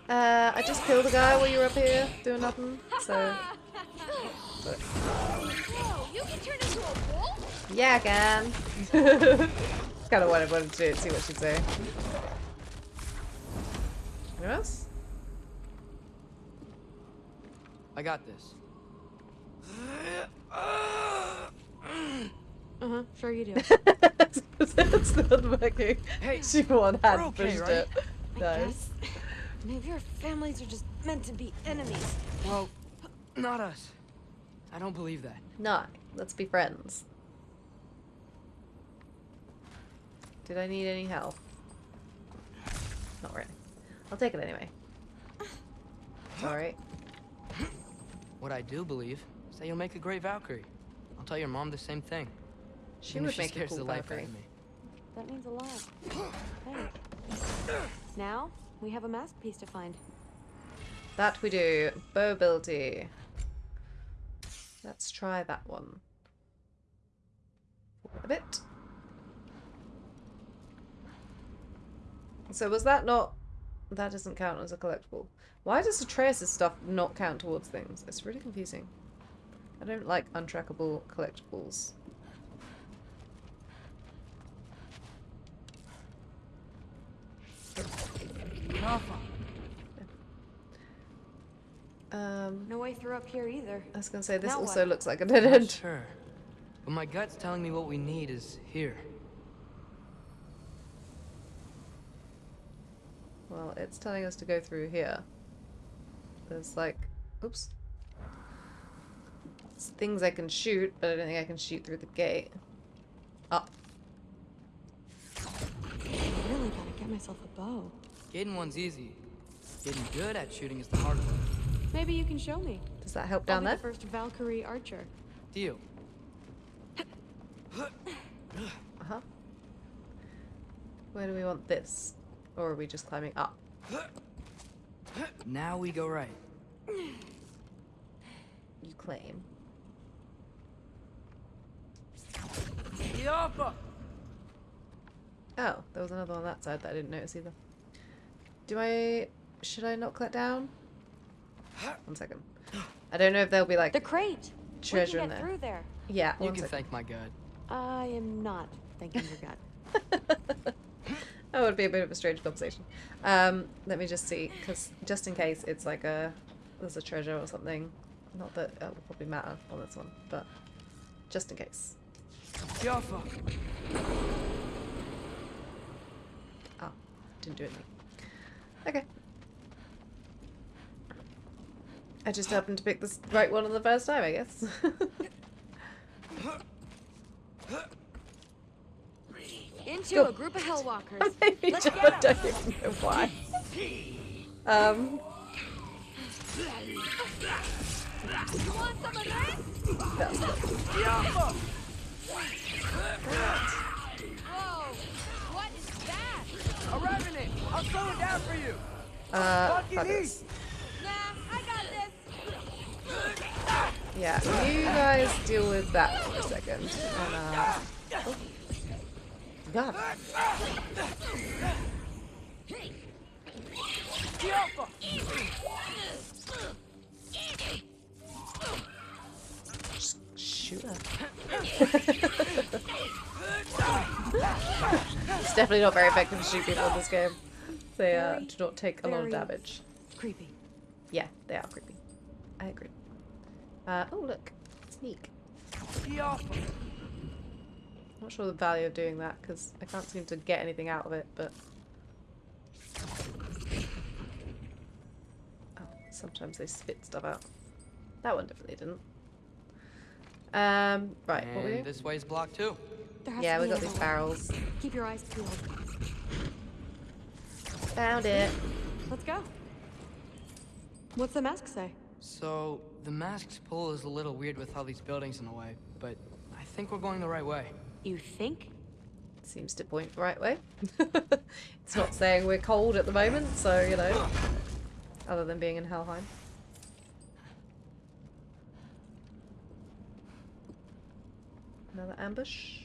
Uh, I just killed a guy while you were up here doing nothing, so... but- Whoa, you can turn into a wolf? yeah, I can. kind of what I wanted to do, see what she'd say. Anyone else? I got this. Uh-huh, sure you do. it's not working. Hey, she one hand we're okay, pushed right? it. Nice. Guess. Maybe our families are just meant to be enemies. Well, not us. I don't believe that. No, let's be friends. Did I need any help? Not really. I'll take it anyway. Alright. What I do believe is that you'll make a great Valkyrie. I'll tell your mom the same thing. She Even would if she make a cool the life out Valkyrie. of me. That means a lot. Thanks. Now, we have a masterpiece to find. That we do. Bow ability. Let's try that one. A bit. So was that not... That doesn't count as a collectible. Why does Atreus' stuff not count towards things? It's really confusing. I don't like untrackable collectibles. Um, no way through up here either. I was gonna say this Now also what? looks like a dead Not end. sure. But my gut's telling me what we need is here. Well, it's telling us to go through here. There's like, oops. It's things I can shoot, but I don't think I can shoot through the gate. Up. I really gotta get myself a bow. Getting one's easy. Getting good at shooting is the hard part. Maybe you can show me. Does that help I'll down be there? the first Valkyrie archer. Deal. Uh-huh. Where do we want this? Or are we just climbing up? Now we go right. You claim. Yoppa! Oh, there was another one on that side that I didn't notice either. Do I... Should I knock that down? One second. I don't know if there'll be like... The crate! Treasure we in can get there. through there. Yeah, You can second. thank my god. I am not thanking your gut. That would be a bit of a strange conversation. Um, let me just see, because just in case it's like a there's a treasure or something. Not that it will probably matter on this one, but just in case. Yoppa! Oh, didn't do anything. Okay. I just happened to pick the right one on the first time, I guess. Into Go. a group of Hellwalkers. Maybe Let's just, get don't even know why. Um, You want some of this? that's Whoa! What is that? A revenant! I'll slow it down for you! uh, Fucking fuck this. Nah, I got this. Yeah, you guys deal with that for a second. And, uh, oh. God. Yoppa! Shoot her. it's definitely not very effective to shoot people in this game. They uh, do not take a lot of damage. Creepy. Yeah, they are creepy. I agree. Uh, oh, look. Sneak. Not sure the value of doing that because I can't seem to get anything out of it, but. Oh, sometimes they spit stuff out. That one definitely didn't. Um, right, what we And doing? this way's blocked too. Yeah, we be got these barrels. Keep your eyes peeled. Found it. Let's go. What's the mask say? So, the mask's pull is a little weird with all these buildings in the way, but I think we're going the right way. You think? Seems to point the right way. it's not saying we're cold at the moment, so, you know. Other than being in Helheim. Another ambush.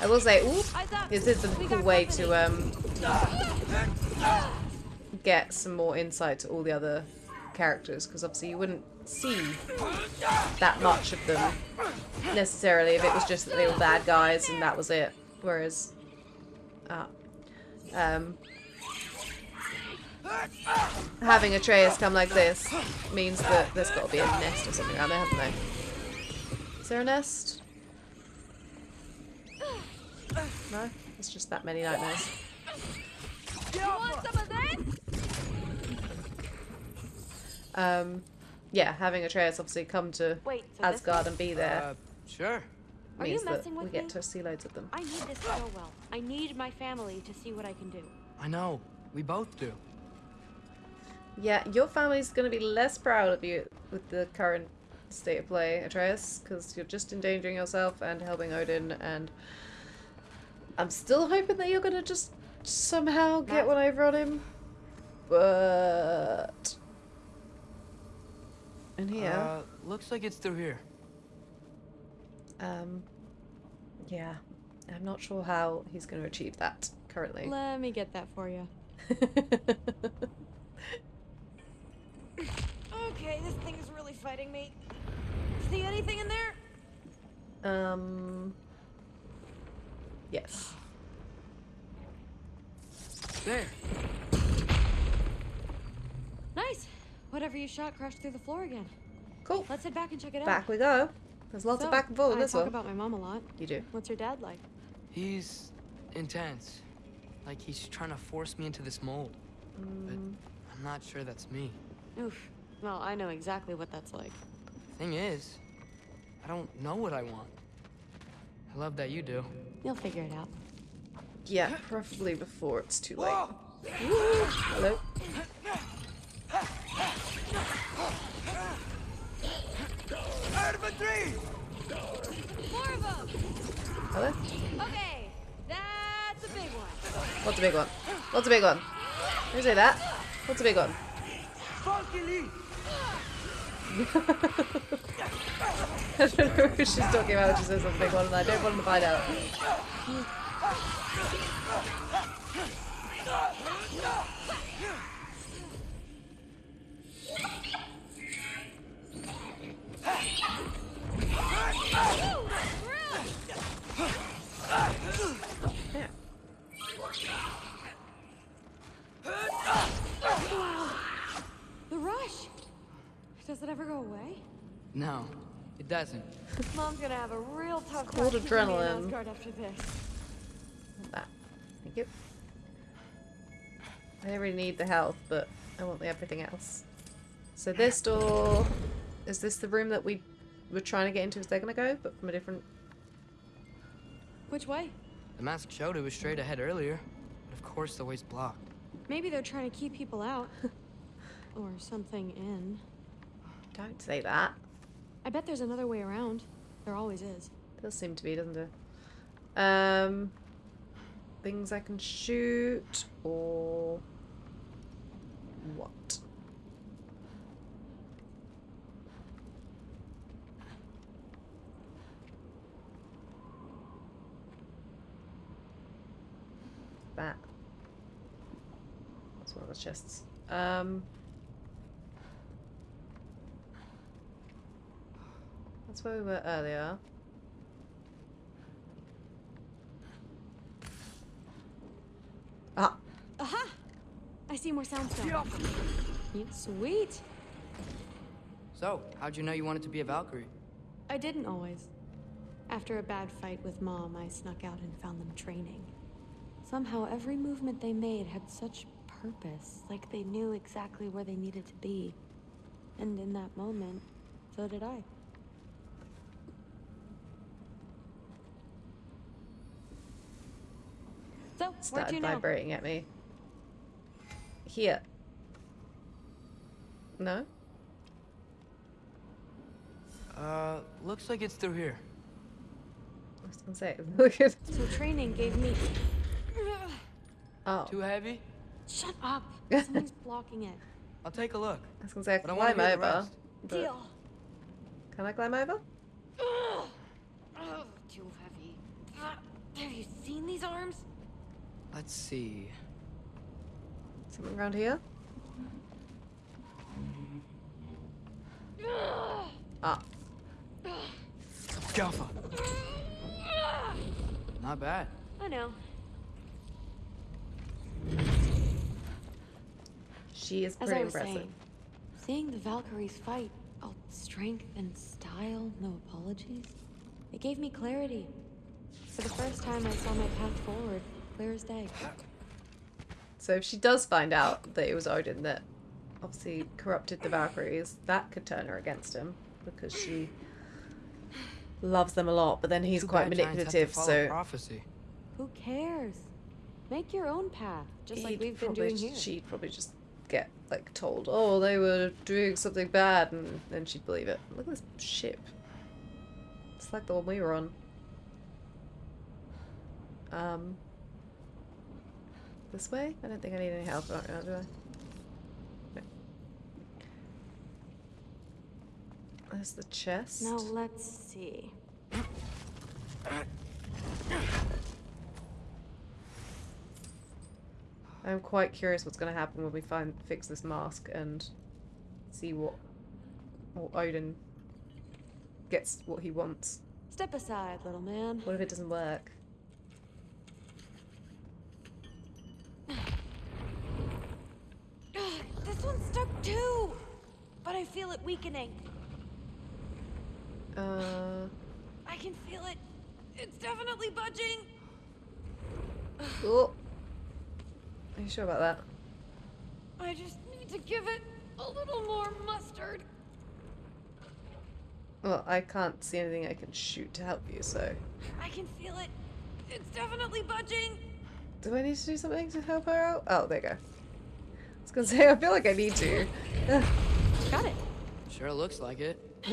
I will say, ooh, this is a cool way to um get some more insight to all the other characters because obviously you wouldn't see that much of them necessarily if it was just that they were bad guys and that was it. Whereas, ah, um, having Atreus come like this means that there's got to be a nest or something around there, haven't they? Is there a nest? No, it's just that many nightmares. You want some of this? Um, yeah, having Atreus obviously come to Wait, so Asgard and be there Uh, sure. Are you means that messing we get me? to see loads of them. I need this to go well. I need my family to see what I can do. I know. We both do. Yeah, your family's going to be less proud of you with the current state of play, Atreus, because you're just endangering yourself and helping Odin, and I'm still hoping that you're going to just somehow get one over on him. But... In here... Uh, looks like it's through here. Um, yeah, I'm not sure how he's going to achieve that currently. Let me get that for you. okay, this thing is really fighting me. See anything in there? Um, yes. There. Nice. Whatever you shot crashed through the floor again. Cool. Let's head back and check it out. Back we go. There's lots So, of back and forth in I this talk one. about my mom a lot. You do. What's your dad like? He's intense. Like he's trying to force me into this mold. But mm. I'm not sure that's me. Oof. Well, I know exactly what that's like. Thing is, I don't know what I want. I love that you do. You'll figure it out. Yeah, preferably before it's too late. Ooh, hello. More of them. Hello? Okay, that's a big one. What's a big one? What's a big one? Who say that? What's a big one? I don't know who she's talking about she says big one, I don't want to find out. The rush. Does it ever go away? No, it doesn't. Mom's gonna have a real tough called time keeping me in adrenaline. After this. That. Thank you. I don't really need the health, but I want the everything else. So this door... Is this the room that we were trying to get into a second ago, but from a different... Which way? The mask showed it was straight ahead earlier. But of course the way's blocked. Maybe they're trying to keep people out. or something in. Don't say that. I bet there's another way around. There always is. Does seem to be, doesn't it? Um, things I can shoot or what? That. That's one of the chests. Um. That's where we were earlier. Ah. Aha! I see more soundstone. Sweet. So, how'd you know you wanted to be a Valkyrie? I didn't always. After a bad fight with Mom, I snuck out and found them training. Somehow, every movement they made had such purpose, like they knew exactly where they needed to be. And in that moment, so did I. So, where'd Started you know? vibrating at me. Here. No? Uh, looks like it's through here. I was gonna say, look at. So training gave me. Oh. Too heavy? Shut up! Somebody's blocking it. I'll take a look. I was gonna say I But can I wanna climb hear over. Deal. Can I climb over? Ugh. Ugh, too heavy. Have you seen these arms? Let's see. Something around here? Ah. Jaffa. Not bad. I know. She is As pretty I was impressive. saying, seeing the Valkyries fight, all strength and style, no apologies, it gave me clarity. For the first time, I saw my path forward, clear as day. So if she does find out that it was Odin that obviously corrupted the Valkyries, that could turn her against him because she loves them a lot. But then he's Too quite bad giants have to manipulative, so prophecy. Who cares? Make your own path, just like he'd we've been doing here. She'd probably just get like told, "Oh, they were doing something bad," and then she'd believe it. Look at this ship. It's like the one we were on. Um. This way? I don't think I need any help oh, right now, do I? No. There's the chest. Now let's see. I'm quite curious what's going to happen when we find fix this mask and see what or Odin gets what he wants. Step aside, little man. What if it doesn't work? This one's stuck too, but I feel it weakening. Uh, I can feel it. It's definitely budging. oh. Are you sure about that? I just need to give it a little more mustard. Well, I can't see anything I can shoot to help you, so I can feel it. It's definitely budging. do I need to do something to help her out? Oh, there you go. I was gonna say I feel like I need to. Got it. Sure looks like it.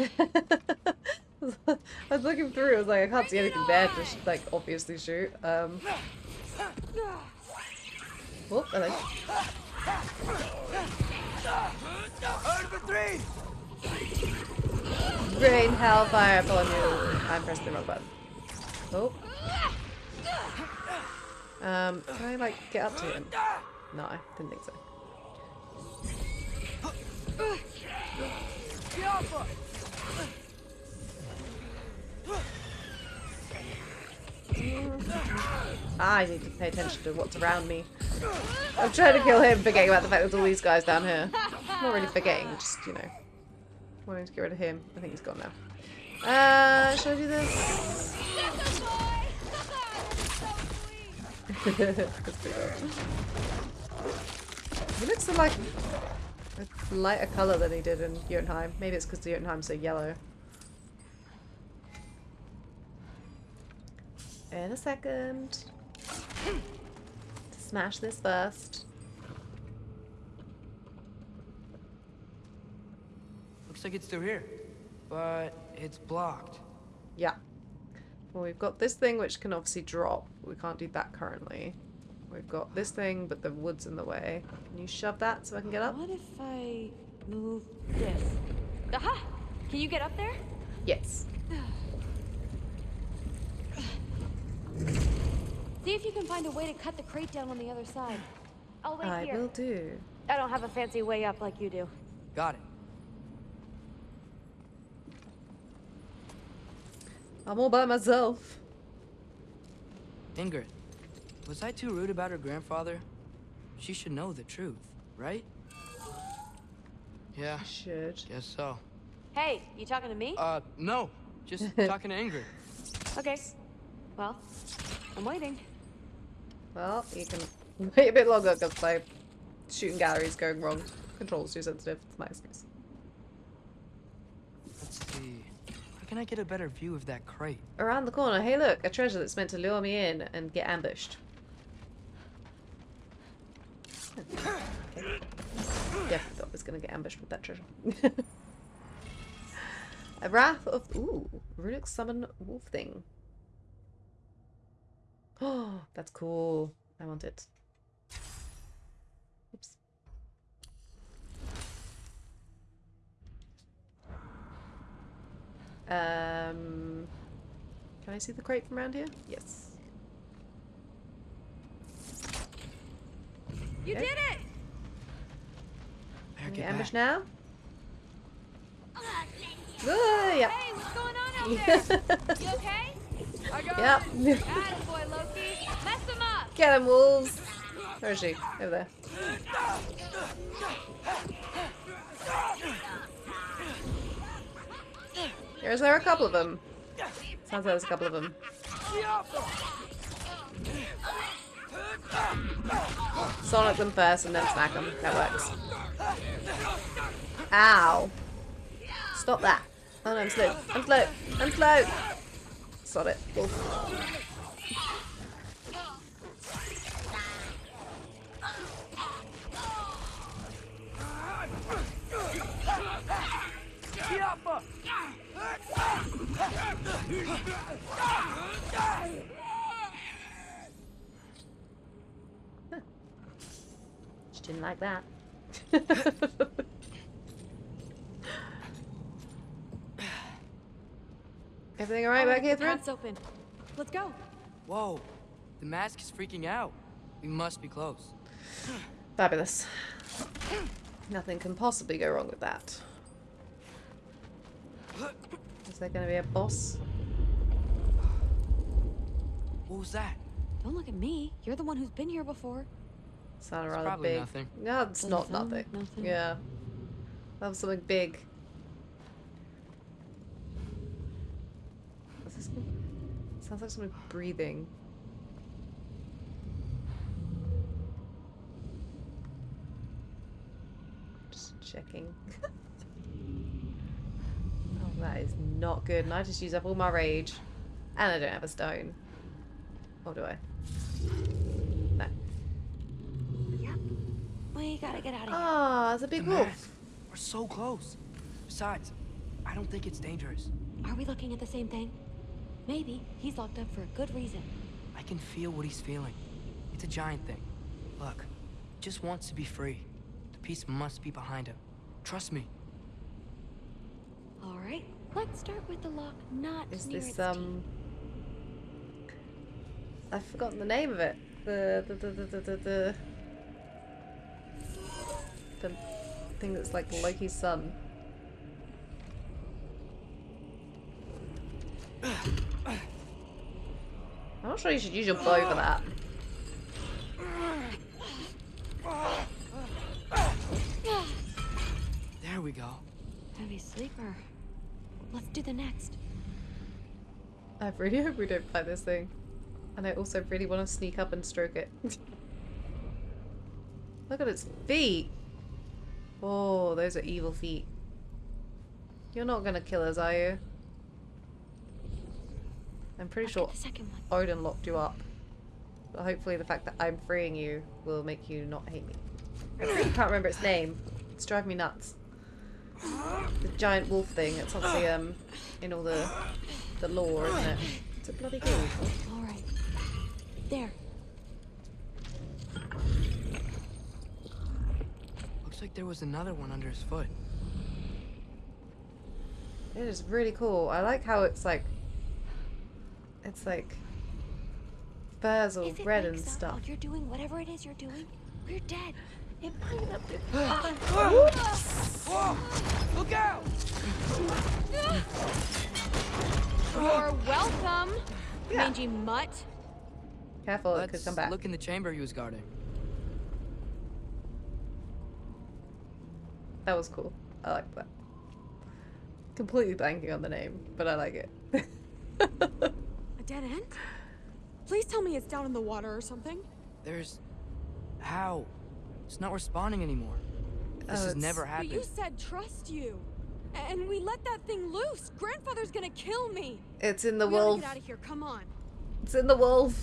I was looking through. I was like, I can't see anything there to like obviously shoot. Um. Oh, hello. three! Rain, hellfire upon you. I'm pressing the wrong button. Oh. Um, can I like get up to him? No, I didn't think so. I need to pay attention to what's around me. I'm trying to kill him, forgetting about the fact that there's all these guys down here. Not really forgetting, just, you know, wanting to get rid of him. I think he's gone now. Uh, should I do this? That's pretty cool. He looks like a lighter colour than he did in Jotunheim. Maybe it's because Jotunheim's so yellow. In a second. Smash this first. Looks like it's through here. But it's blocked. Yeah. Well, we've got this thing which can obviously drop. We can't do that currently. We've got this thing, but the wood's in the way. Can you shove that so I can get up? What if I move this? Aha! Can you get up there? Yes. See if you can find a way to cut the crate down on the other side. I'll wait I here. will do. I don't have a fancy way up like you do. Got it. I'm all by myself. Ingrid, was I too rude about her grandfather? she should know the truth, right? Yeah. Should. Guess so. Hey, you talking to me? Uh, no. Just talking to Ingrid. Okay. Well, I'm waiting. Well, you can wait a bit longer because my shooting gallery is going wrong. Control's too sensitive. It's my excuse. Let's see. How can I get a better view of that crate? Around the corner. Hey, look, a treasure that's meant to lure me in and get ambushed. Definitely thought I was gonna get ambushed with that treasure. a wrath of ooh, runic summon wolf thing. Oh, that's cool. I want it. Oops. Um, can I see the crate from around here? Yes. You Okay. did it! Can we get get back. now? Ah, yeah. Hey, what's going on out there? you okay? I got Yep. it. Attaboy, Loki. Mess him up. Get him, wolves! Where is she? Over there. there. Is there a couple of them? Sounds like there's a couple of them. Sonic them first and then smack them. That works. Ow. Stop that. Oh no, I'm slow. I'm slow. I'm slow. Sod it. Wolf. Didn't like that. Everything alright back here, the Thrud? path's open. Let's go. Whoa. The mask is freaking out. We must be close. Fabulous. Nothing can possibly go wrong with that. Is there going to be a boss? What was that? Don't look at me. You're the one who's been here before. Sounded It's rather big. nothing. No, it's Doesn't not nothing. nothing. Yeah. That was something big. What's this called? Sounds like something breathing. Just checking. oh, that is not good. And I just used up all my rage. And I don't have a stone. Or do I? No. We gotta get out of here. Ah, it's a big the wolf. mask. We're so close. Besides, I don't think it's dangerous. Are we looking at the same thing? Maybe. He's locked up for a good reason. I can feel what he's feeling. It's a giant thing. Look, he just wants to be free. The peace must be behind him. Trust me. All right. Let's start with the lock not Is near this its um? I've forgotten the name of it. The the the the the the, the, the thing that's like Loki's son. I'm not sure you should use your bow for that. There we go. Heavy sleeper. Let's do the next. I really hope we don't fight this thing. And I also really want to sneak up and stroke it. Look at its feet. Oh, those are evil feet. You're not gonna kill us, are you? I'm pretty sure the second one. Odin locked you up. But hopefully the fact that I'm freeing you will make you not hate me. I can't remember its name. It's driving me nuts. The giant wolf thing. It's obviously um in all the the lore, isn't it? It's a bloody cool. All right. There. Looks like there was another one under his foot. It is really cool. I like how it's like it's like furs all If it red and wakes stuff. you're doing whatever it is you're doing, we're dead. It might not be. Whoa! Look out! You're welcome, Yeah. mangy mutt. Careful, it could come back. look in the chamber he was guarding. That was cool. I like that. Completely blanking on the name, but I like it. A dead end? Please tell me it's down in the water or something. There's... How? It's not responding anymore. This Oh, has it's- never But happened. you said trust you. And we let that thing loose. Grandfather's gonna kill me. It's in the we gotta wolf. get out of here. Come on. It's in the wolf.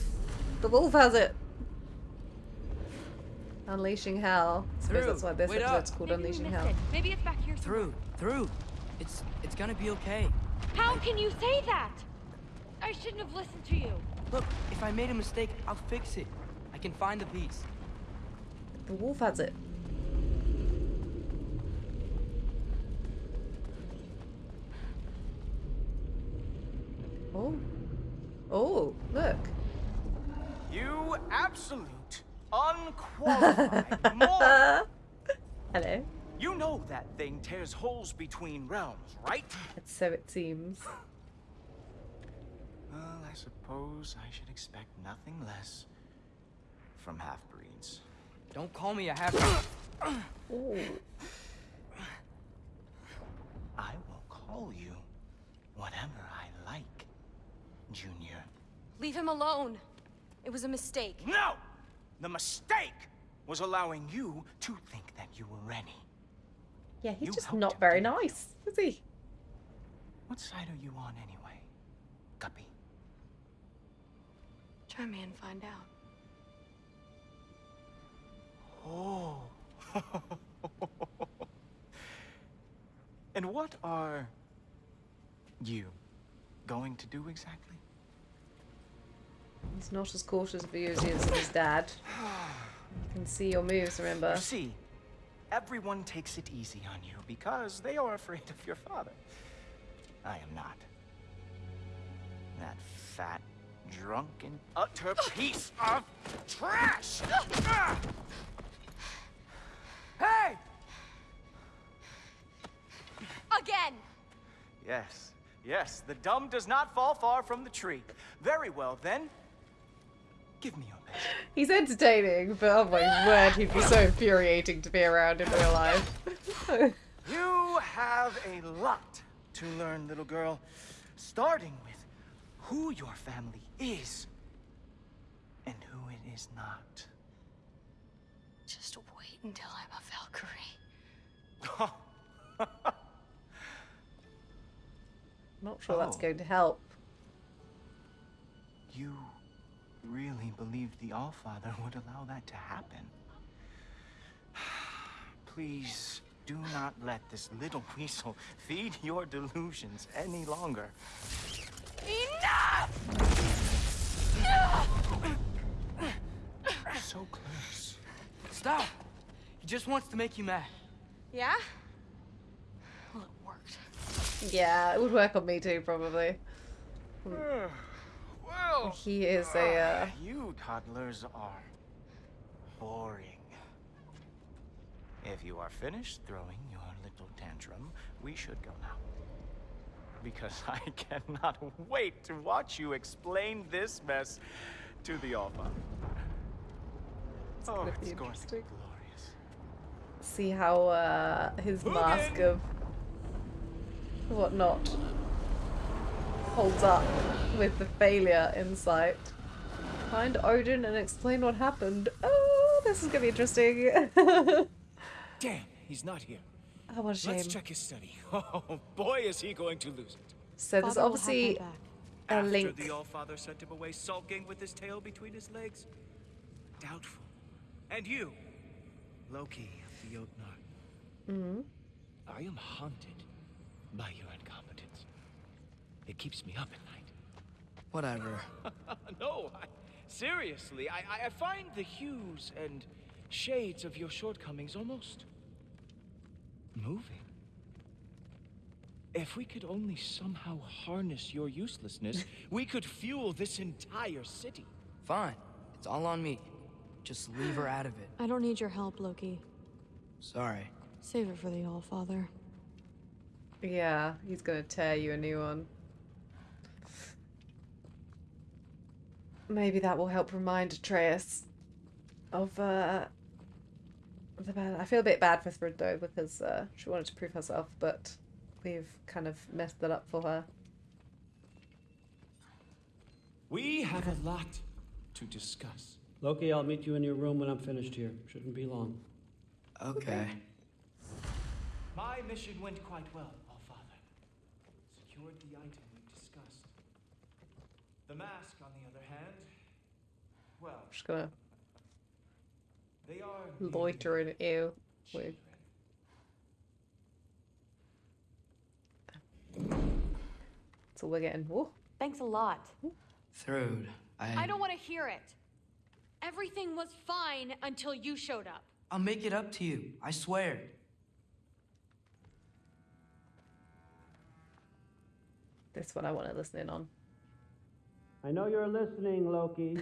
The wolf has it. Unleashing Hell. I suppose Through. that's why this Wait episode's up. called Maybe Unleashing Hell. it. Maybe it's back here. Through, through. It's it's gonna be okay. How can you say that? I shouldn't have listened to you. Look, if I made a mistake, I'll fix it. I can find the piece. The wolf has it. Oh. Oh, look. You absolute, unqualified moron! Hello. You know that thing tears holes between realms, right? So it seems. Well, I suppose I should expect nothing less from half-breeds. Don't call me a half. Ooh. I will call you whatever I like, Junior. Leave him alone. It was a mistake. No! The mistake was allowing you to think that you were ready. Yeah, he's You just not very nice, is he? What side are you on anyway, Guppy? Try me and find out. Oh. and what are you going to do exactly? He's not as cautious of you as he is of his dad. You can see your moves, remember? You see, everyone takes it easy on you because they are afraid of your father. I am not. That fat, drunken, utter piece of trash! Ah! Hey! Again! Yes, yes, the dumb does not fall far from the tree. Very well, then. Give me your best. He's entertaining, but oh my word, he'd be so infuriating to be around in real life. You have a lot to learn, little girl. Starting with who your family is and who it is not. Just wait until I'm a Valkyrie. Not sure that's Oh. going to help. You really believed the Allfather would allow that to happen? Please do not let this little weasel feed your delusions any longer. Enough! So close. Stop! He just wants to make you mad. Yeah? Well, it worked. Yeah, it would work on me too, probably. Hmm. Well, He is a, uh... You toddlers are boring. If you are finished throwing your little tantrum, we should go now. Because I cannot wait to watch you explain this mess to the Allfather. Oh, it's going to be glorious. See how uh, his mask of whatnot holds up with the failure in sight. Find Odin and explain what happened. Oh, this is gonna be interesting. Damn, he's not here. Oh, what a Let's check his study. Oh, boy, is he going to lose it. So there's Father will obviously back. a After link. the Allfather sent him away sulking with his tail between his legs? Doubtful. And you, Loki of the Jotnar. hmm I am haunted by your incompetence. It keeps me up at night. Whatever. no, I, seriously, I, I- I find the hues and shades of your shortcomings almost moving. If we could only somehow harness your uselessness, we could fuel this entire city. Fine. It's all on me. Just leave her out of it. I don't need your help, Loki. Sorry. Save it for the Allfather. Yeah, he's gonna tear you a new one. Maybe that will help remind Atreus of uh, the bad. I feel a bit bad for Thrud though because uh, she wanted to prove herself, but we've kind of messed that up for her. We have a lot to discuss. Loki, I'll meet you in your room when I'm finished here. Shouldn't be long. Okay. My mission went quite well, Allfather. Secured the item we discussed. The mask, on the other hand, well, Just gonna they are loiter in ew. Weird. That's all we're getting. Ooh. Thanks a lot. Thrud, I... I don't want to hear it. Everything was fine until you showed up. I'll make it up to you. I swear. That's what I want to listen in on. I know you're listening, Loki.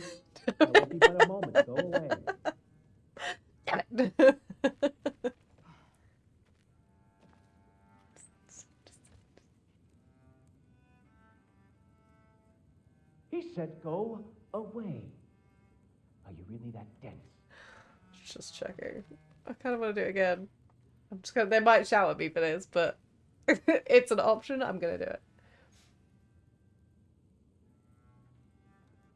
I won't be but a moment. Go away. Damn it. He said go away. Are you really that dense? Just checking. I kind of want to do it again. I'm just gonna. They might shout at me for this, but it's an option. I'm gonna do it.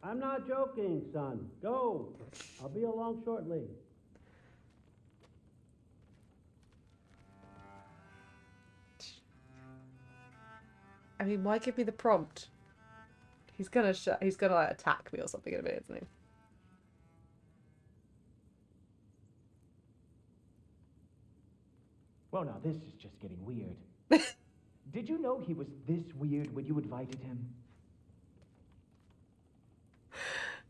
I'm not joking, son. Go. I'll be along shortly. I mean, why give me the prompt? He's gonna sh- he's gonna like attack me or something in a minute, isn't he? Well, now this is just getting weird. Did you know he was this weird when you invited him?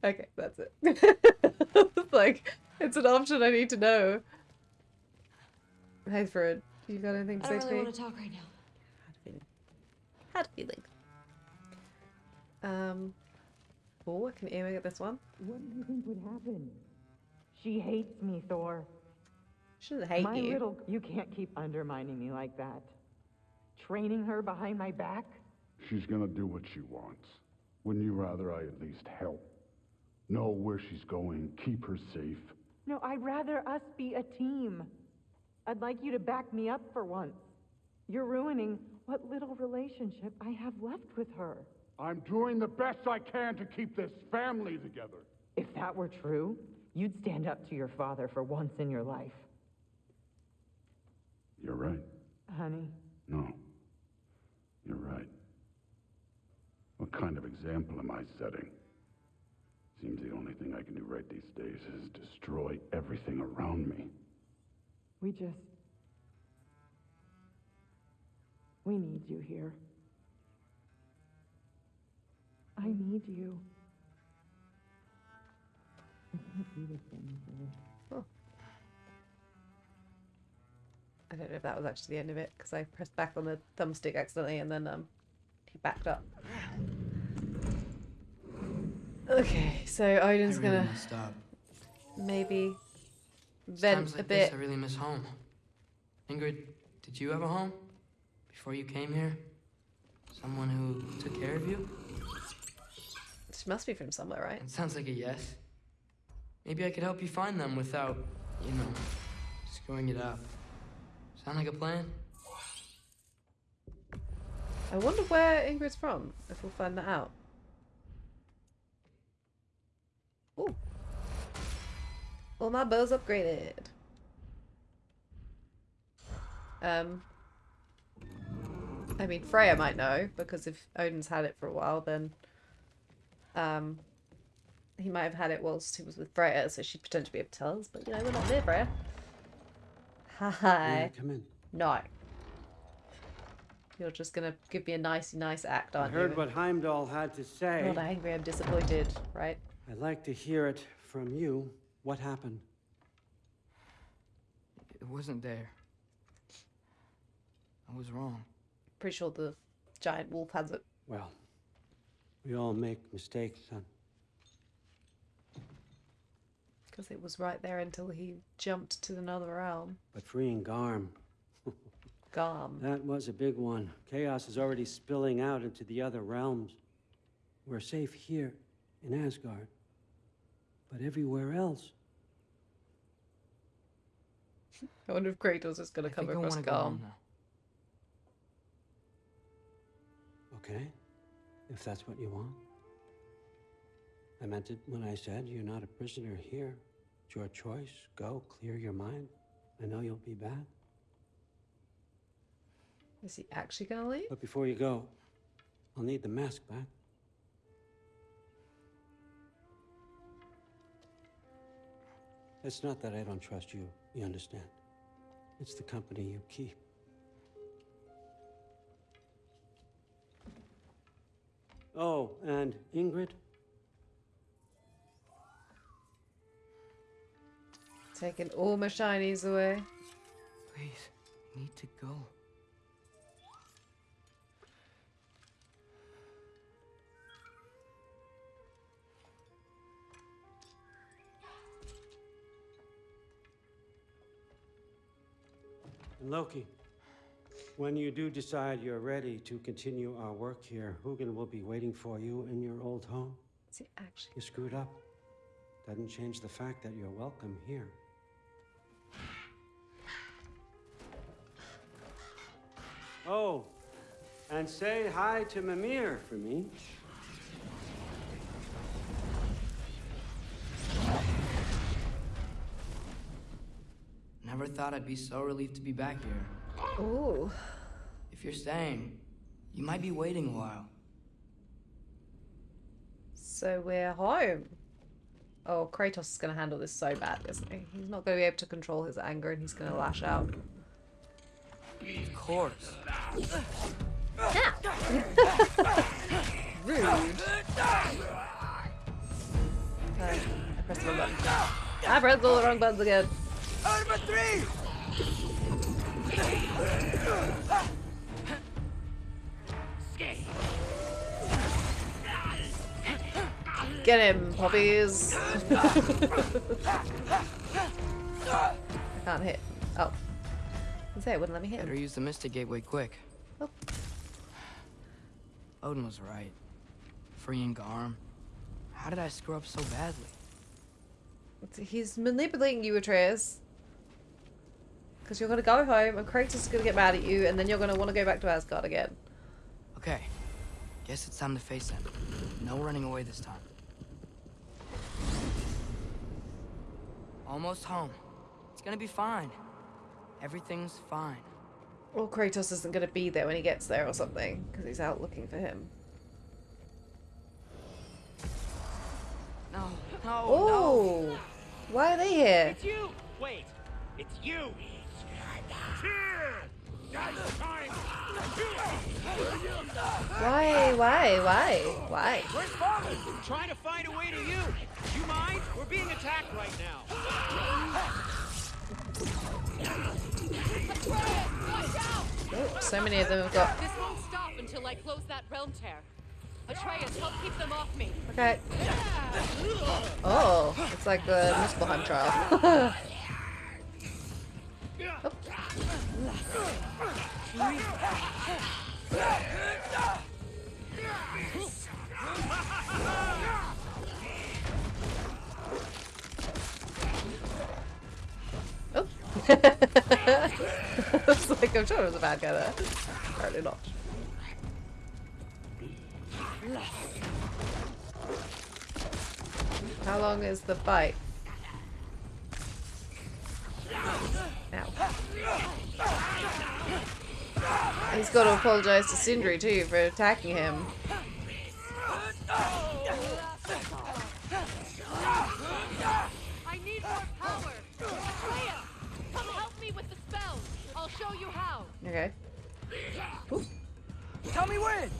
Okay, that's it. It's like it's an option I need to know. Hey, Thrud, you got anything to I say don't to really me? want to talk right now. Had a feeling. Um. Oh, I can aim at this one. What do you think would happen? She hates me, Thor. She doesn't hate my you. little. You can't keep undermining me like that. Training her behind my back. She's gonna do what she wants. Wouldn't you rather I at least help? Know where she's going, keep her safe? No, I'd rather us be a team. I'd like you to back me up for once. You're ruining what little relationship I have left with her. I'm doing the best I can to keep this family together. If that were true, you'd stand up to your father for once in your life. You're right. Honey, No. You're right. What kind of example am I setting? Seems the only thing I can do right these days is destroy everything around me. we just. We need you here. I need you. I can't do this anymore. I don't know if that was actually the end of it because I pressed back on the thumbstick accidentally and then um he backed up. Okay, so Odin's really gonna messed up. maybe vent like a this. I really miss home. Ingrid, did you have a home before you came here? Someone who took care of you? She must be from somewhere, right? It sounds like a yes. Maybe I could help you find them without, you know, screwing it up. Sound like a plan? I wonder where Ingrid's from. If we'll find that out. Ooh. Well, my bow's upgraded. Um. I mean, Freya might know because if Odin's had it for a while, then um, he might have had it whilst he was with Freya, so she'd potentially be able to tell us. But you know, we're not there, Freya. Hi. Come in. No. You're just gonna give me a nicey nice act, I aren't heard you? what Heimdall had to say. I'm Not angry, I'm disappointed, right? I'd like to hear it from you. What happened? It wasn't there. I was wrong. Pretty sure the giant wolf has it. Well, we all make mistakes, son. Because it was right there until he jumped to another realm. But freeing Garm, Garm. that was a big one. Chaos is already spilling out into the other realms. We're safe here in Asgard. But everywhere else, I wonder if Kratos is going to come across wanna calm. Okay, if that's what you want. I meant it when I said you're not a prisoner here. It's your choice. Go, clear your mind. I know you'll be back. Is he actually going to leave? But before you go, I'll need the mask back. It's not that I don't trust you, you understand? It's the company you keep. Oh, and Ingrid? Taking all my shinies away. Please, need to go. Loki, when you do decide you're ready to continue our work here, Hugin will be waiting for you in your old home. See, actually? You screwed up. Doesn't change the fact that you're welcome here. Oh, and say hi to Mimir for me. Never thought I'd be so relieved to be back here. Ooh. If you're staying, you might be waiting a while. So we're home. Oh, Kratos is going to handle this so bad, isn't he? He's not going to be able to control his anger and he's going to lash out. Of course. Rude. Uh, I pressed the wrong button. I pressed all the wrong buttons again. Number three! Get him, puppies! I can't hit. Oh. I say it wouldn't let me hit Better use the Mystic Gateway quick. Oh. Odin was right. Freeing Garm. How did I screw up so badly? He's manipulating you, Atreus. Because you're going to go home and Kratos is going to get mad at you and then you're going to want to go back to Asgard again. Okay. Guess it's time to face him. No running away this time. Almost home. It's gonna be fine. Everything's fine. Or Kratos isn't going to be there when he gets there or something because he's out looking for him. No, no, Oh! Why are they here? It's you! Wait, it's you! Here! Guys, time! Why? Why? Why? Why? Where's father? Trying to find a way to you. You mind? We're being attacked right now. Oh, so many of them have got. This won't stop until I close that realm tear. Atreus, help keep them off me. Okay. Oh, it's like the Muspelheim trial. Oh. Like, I'm sure it was a bad guy there. Apparently not. How long is the fight? Ow. He's got to apologize to Sindri too for attacking him. I need more power. Freya, come help me with the spells. I'll show you how. Okay. Tell me when!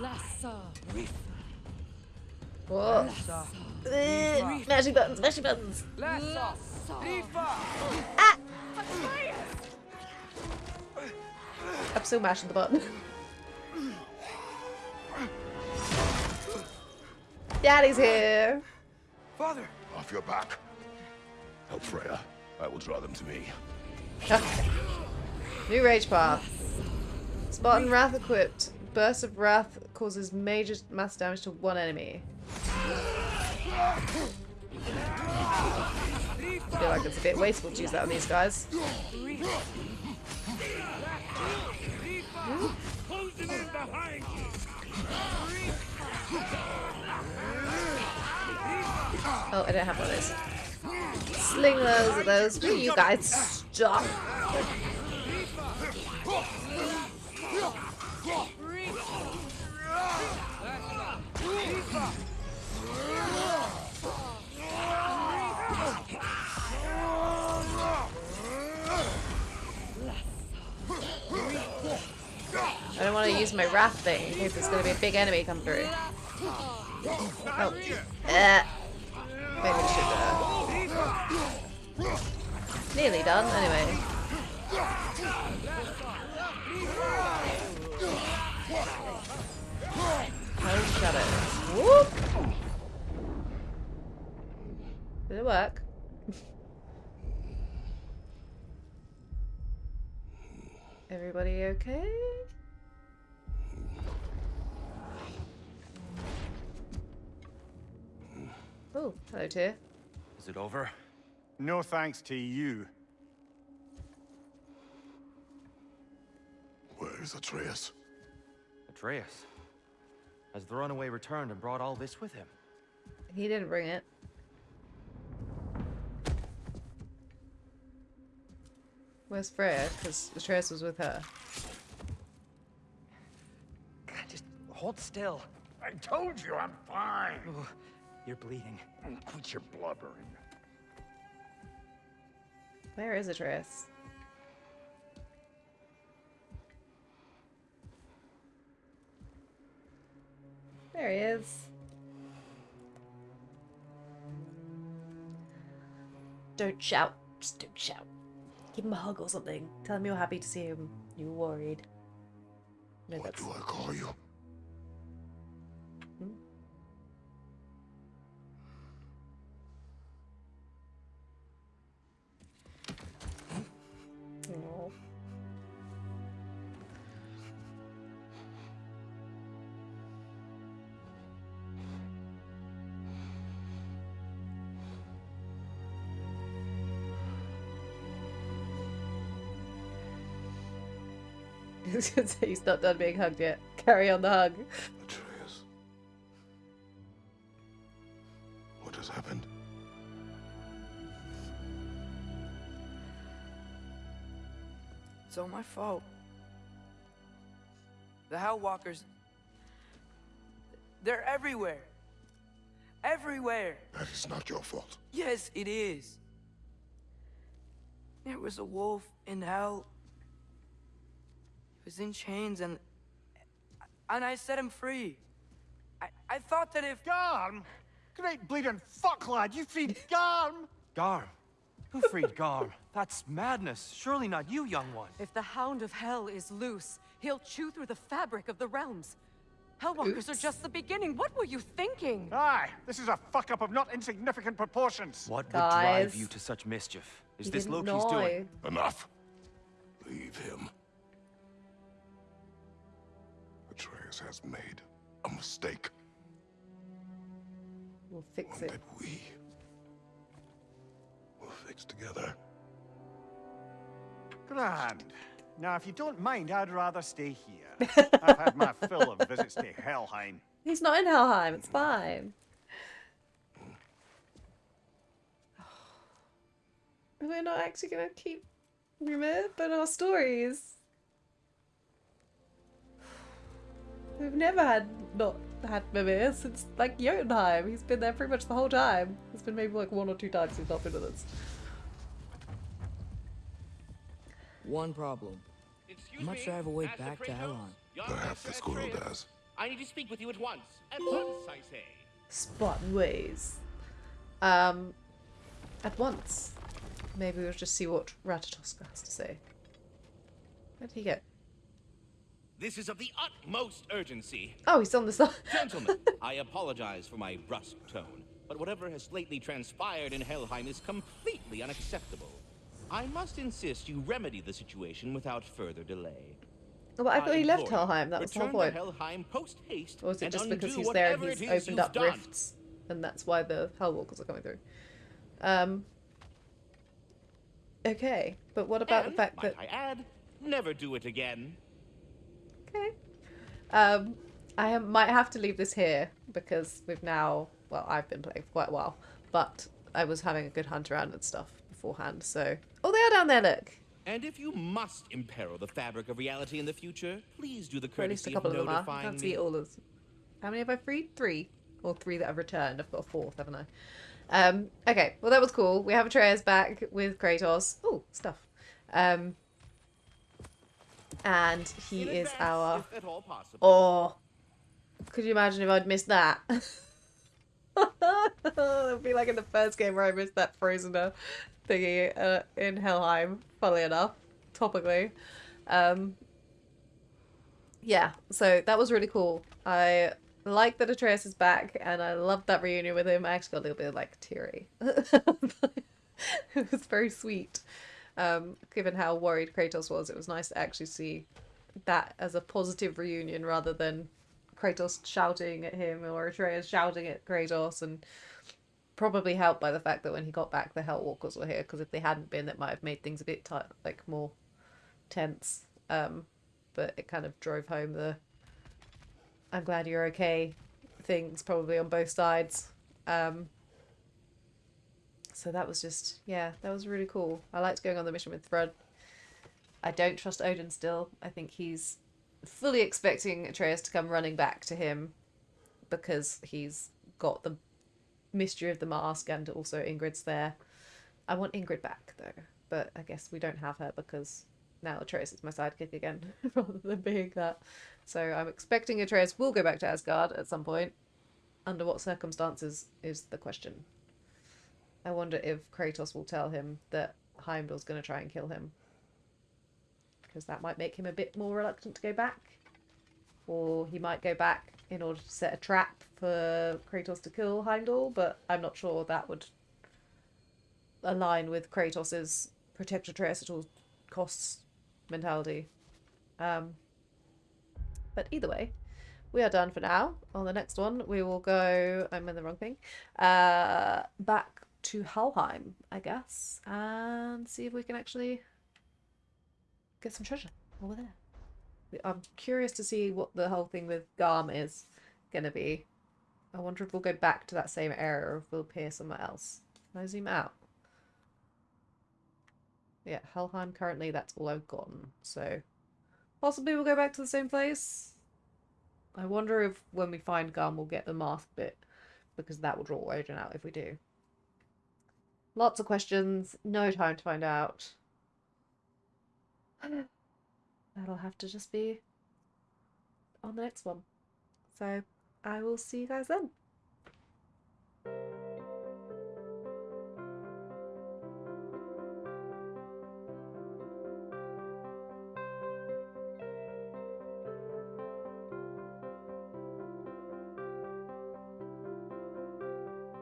Lassa. Whoa. Eh, Mashing buttons, mashing buttons. Lassa! Rifa! I'm still mashing the button. Daddy's here. Father! Off your back. Help Freya. I will draw them to me. Okay. New rage path. Spartan Wrath equipped. Burst of Wrath causes major mass damage to one enemy. Feel like it's a bit wasteful to use that on these guys. Oh, I don't have one of those. Sling those at those. Will you guys stop? My wrath thing in case there's going to be a big enemy come through. Oh. Uh, maybe we should, uh... Nearly done, anyway. Oh. Whoop! Did it work? Everybody okay? Oh, hello, Tyr. Is it over? No thanks to you. Where is Atreus? Atreus. Has the runaway returned and brought all this with him? He didn't bring it. Where's Freya? Because Atreus was with her. God, just hold still. I told you I'm fine. Ooh, you're bleeding. Mm, quit your blubbering. Where is Atreus? There he is. Don't shout. Just don't shout. Give him a hug or something. Tell him you're happy to see him. You're worried. No, What that's... do I call you? was gonna say he's not done being hugged yet. Carry on the hug. Atreus. What has happened? It's all my fault. The Hell Walkers. They're everywhere. Everywhere. That is not your fault. Yes, it is. There was a wolf in hell. He was in chains and. And I set him free. I, I thought that if. Garm? Great bleeding fuck, lad. You freed Garm? Garm? Who freed Garm? That's madness. Surely not you, young one. If the Hound of Hell is loose, he'll chew through the fabric of the realms. Hellwalkers are just the beginning. What were you thinking? Aye, this is a fuck up of not insignificant proportions. What would drive you to such mischief? Is He this didn't Loki's doing? Enough. Leave him. Atreus has made a mistake. We'll fix One it. that we will fix together. Grand. Now, if you don't mind, I'd rather stay here. I've had my fill of visits to Helheim. He's not in Helheim. It's fine. We're not actually gonna keep remembering our stories. We've never had not had Mimir since like Jotunheim. He's been there pretty much the whole time. It's been maybe like one or two times he's not been with us. One problem. Excuse How much me, do I have a way back to Kratos? Helheim? Young Perhaps Master the squirrel does. I need to speak with you at once. At once, I say. Spot ways. Um, at once. Maybe we'll just see what Ratatoskr has to say. Where did he go? This is of the utmost urgency. Oh, he's on the side. Gentlemen, I apologize for my brusque tone, but whatever has lately transpired in Helheim is completely unacceptable. I must insist you remedy the situation without further delay. Well, I thought he left Helheim. That was the whole point. to Helheim post haste. Or was it just because he's there and he's opened up done. rifts, and that's why the Hellwalkers are coming through? Um, okay. But what about and, the fact that I add, never do it again. Um, I might have to leave this here because we've now, well, I've been playing for quite a while, but I was having a good hunt around and stuff beforehand. So, oh, they are down there. Look. And if you must imperil the fabric of reality in the future, please do the Or at least a courtesy couple of of them are. I can't me. see all of them. How many have I freed? Three. Or three that I've returned. I've got a fourth, haven't I? Um, okay, well that was cool. We have Atreus back with Kratos. Oh, stuff. Um, and he is our... if at all possible. Oh, could you imagine if I'd missed that? It'd be like in the first game where I missed that frozen uh, thingy uh, in Helheim, funnily enough, topically. Um, yeah, so that was really cool. I like that Atreus is back, and I loved that reunion with him. I actually got a little bit like teary. it was very sweet. Um, given how worried Kratos was, it was nice to actually see that as a positive reunion rather than Kratos shouting at him or Atreus shouting at Kratos and probably helped by the fact that when he got back the Hellwalkers were here because if they hadn't been that might have made things a bit like more tense. Um but it kind of drove home the I'm glad you're okay things probably on both sides. Um so that was just yeah that was really cool I liked going on the mission with Thrud I don't trust Odin still I think he's fully expecting Atreus to come running back to him because he's got the mystery of the mask and also Ingrid's there. I want Ingrid back though, but I guess we don't have her because now Atreus is my sidekick again rather than being that. So I'm expecting Atreus will go back to Asgard at some point. Under what circumstances is the question. I wonder if Kratos will tell him that Heimdall's going to try and kill him because that might make him a bit more reluctant to go back. Or he might go back in order to set a trap for Kratos to kill Heimdall, but I'm not sure that would align with Kratos's protect Atreus at all costs mentality. Um, but either way, we are done for now. On the next one, we will go. I'm in the wrong thing. Uh, back to Helheim, I guess, and see if we can actually get some treasure over there. I'm curious to see what the whole thing with Garm is gonna be. I wonder if we'll go back to that same area or if we'll appear somewhere else. Can I zoom out? Yeah, Helheim currently, that's all I've gotten. So possibly we'll go back to the same place. I wonder if when we find Garm we'll get the mask bit because that will draw Odin out if we do. Lots of questions, no time to find out. That'll have to just be on the next one. So I will see you guys then.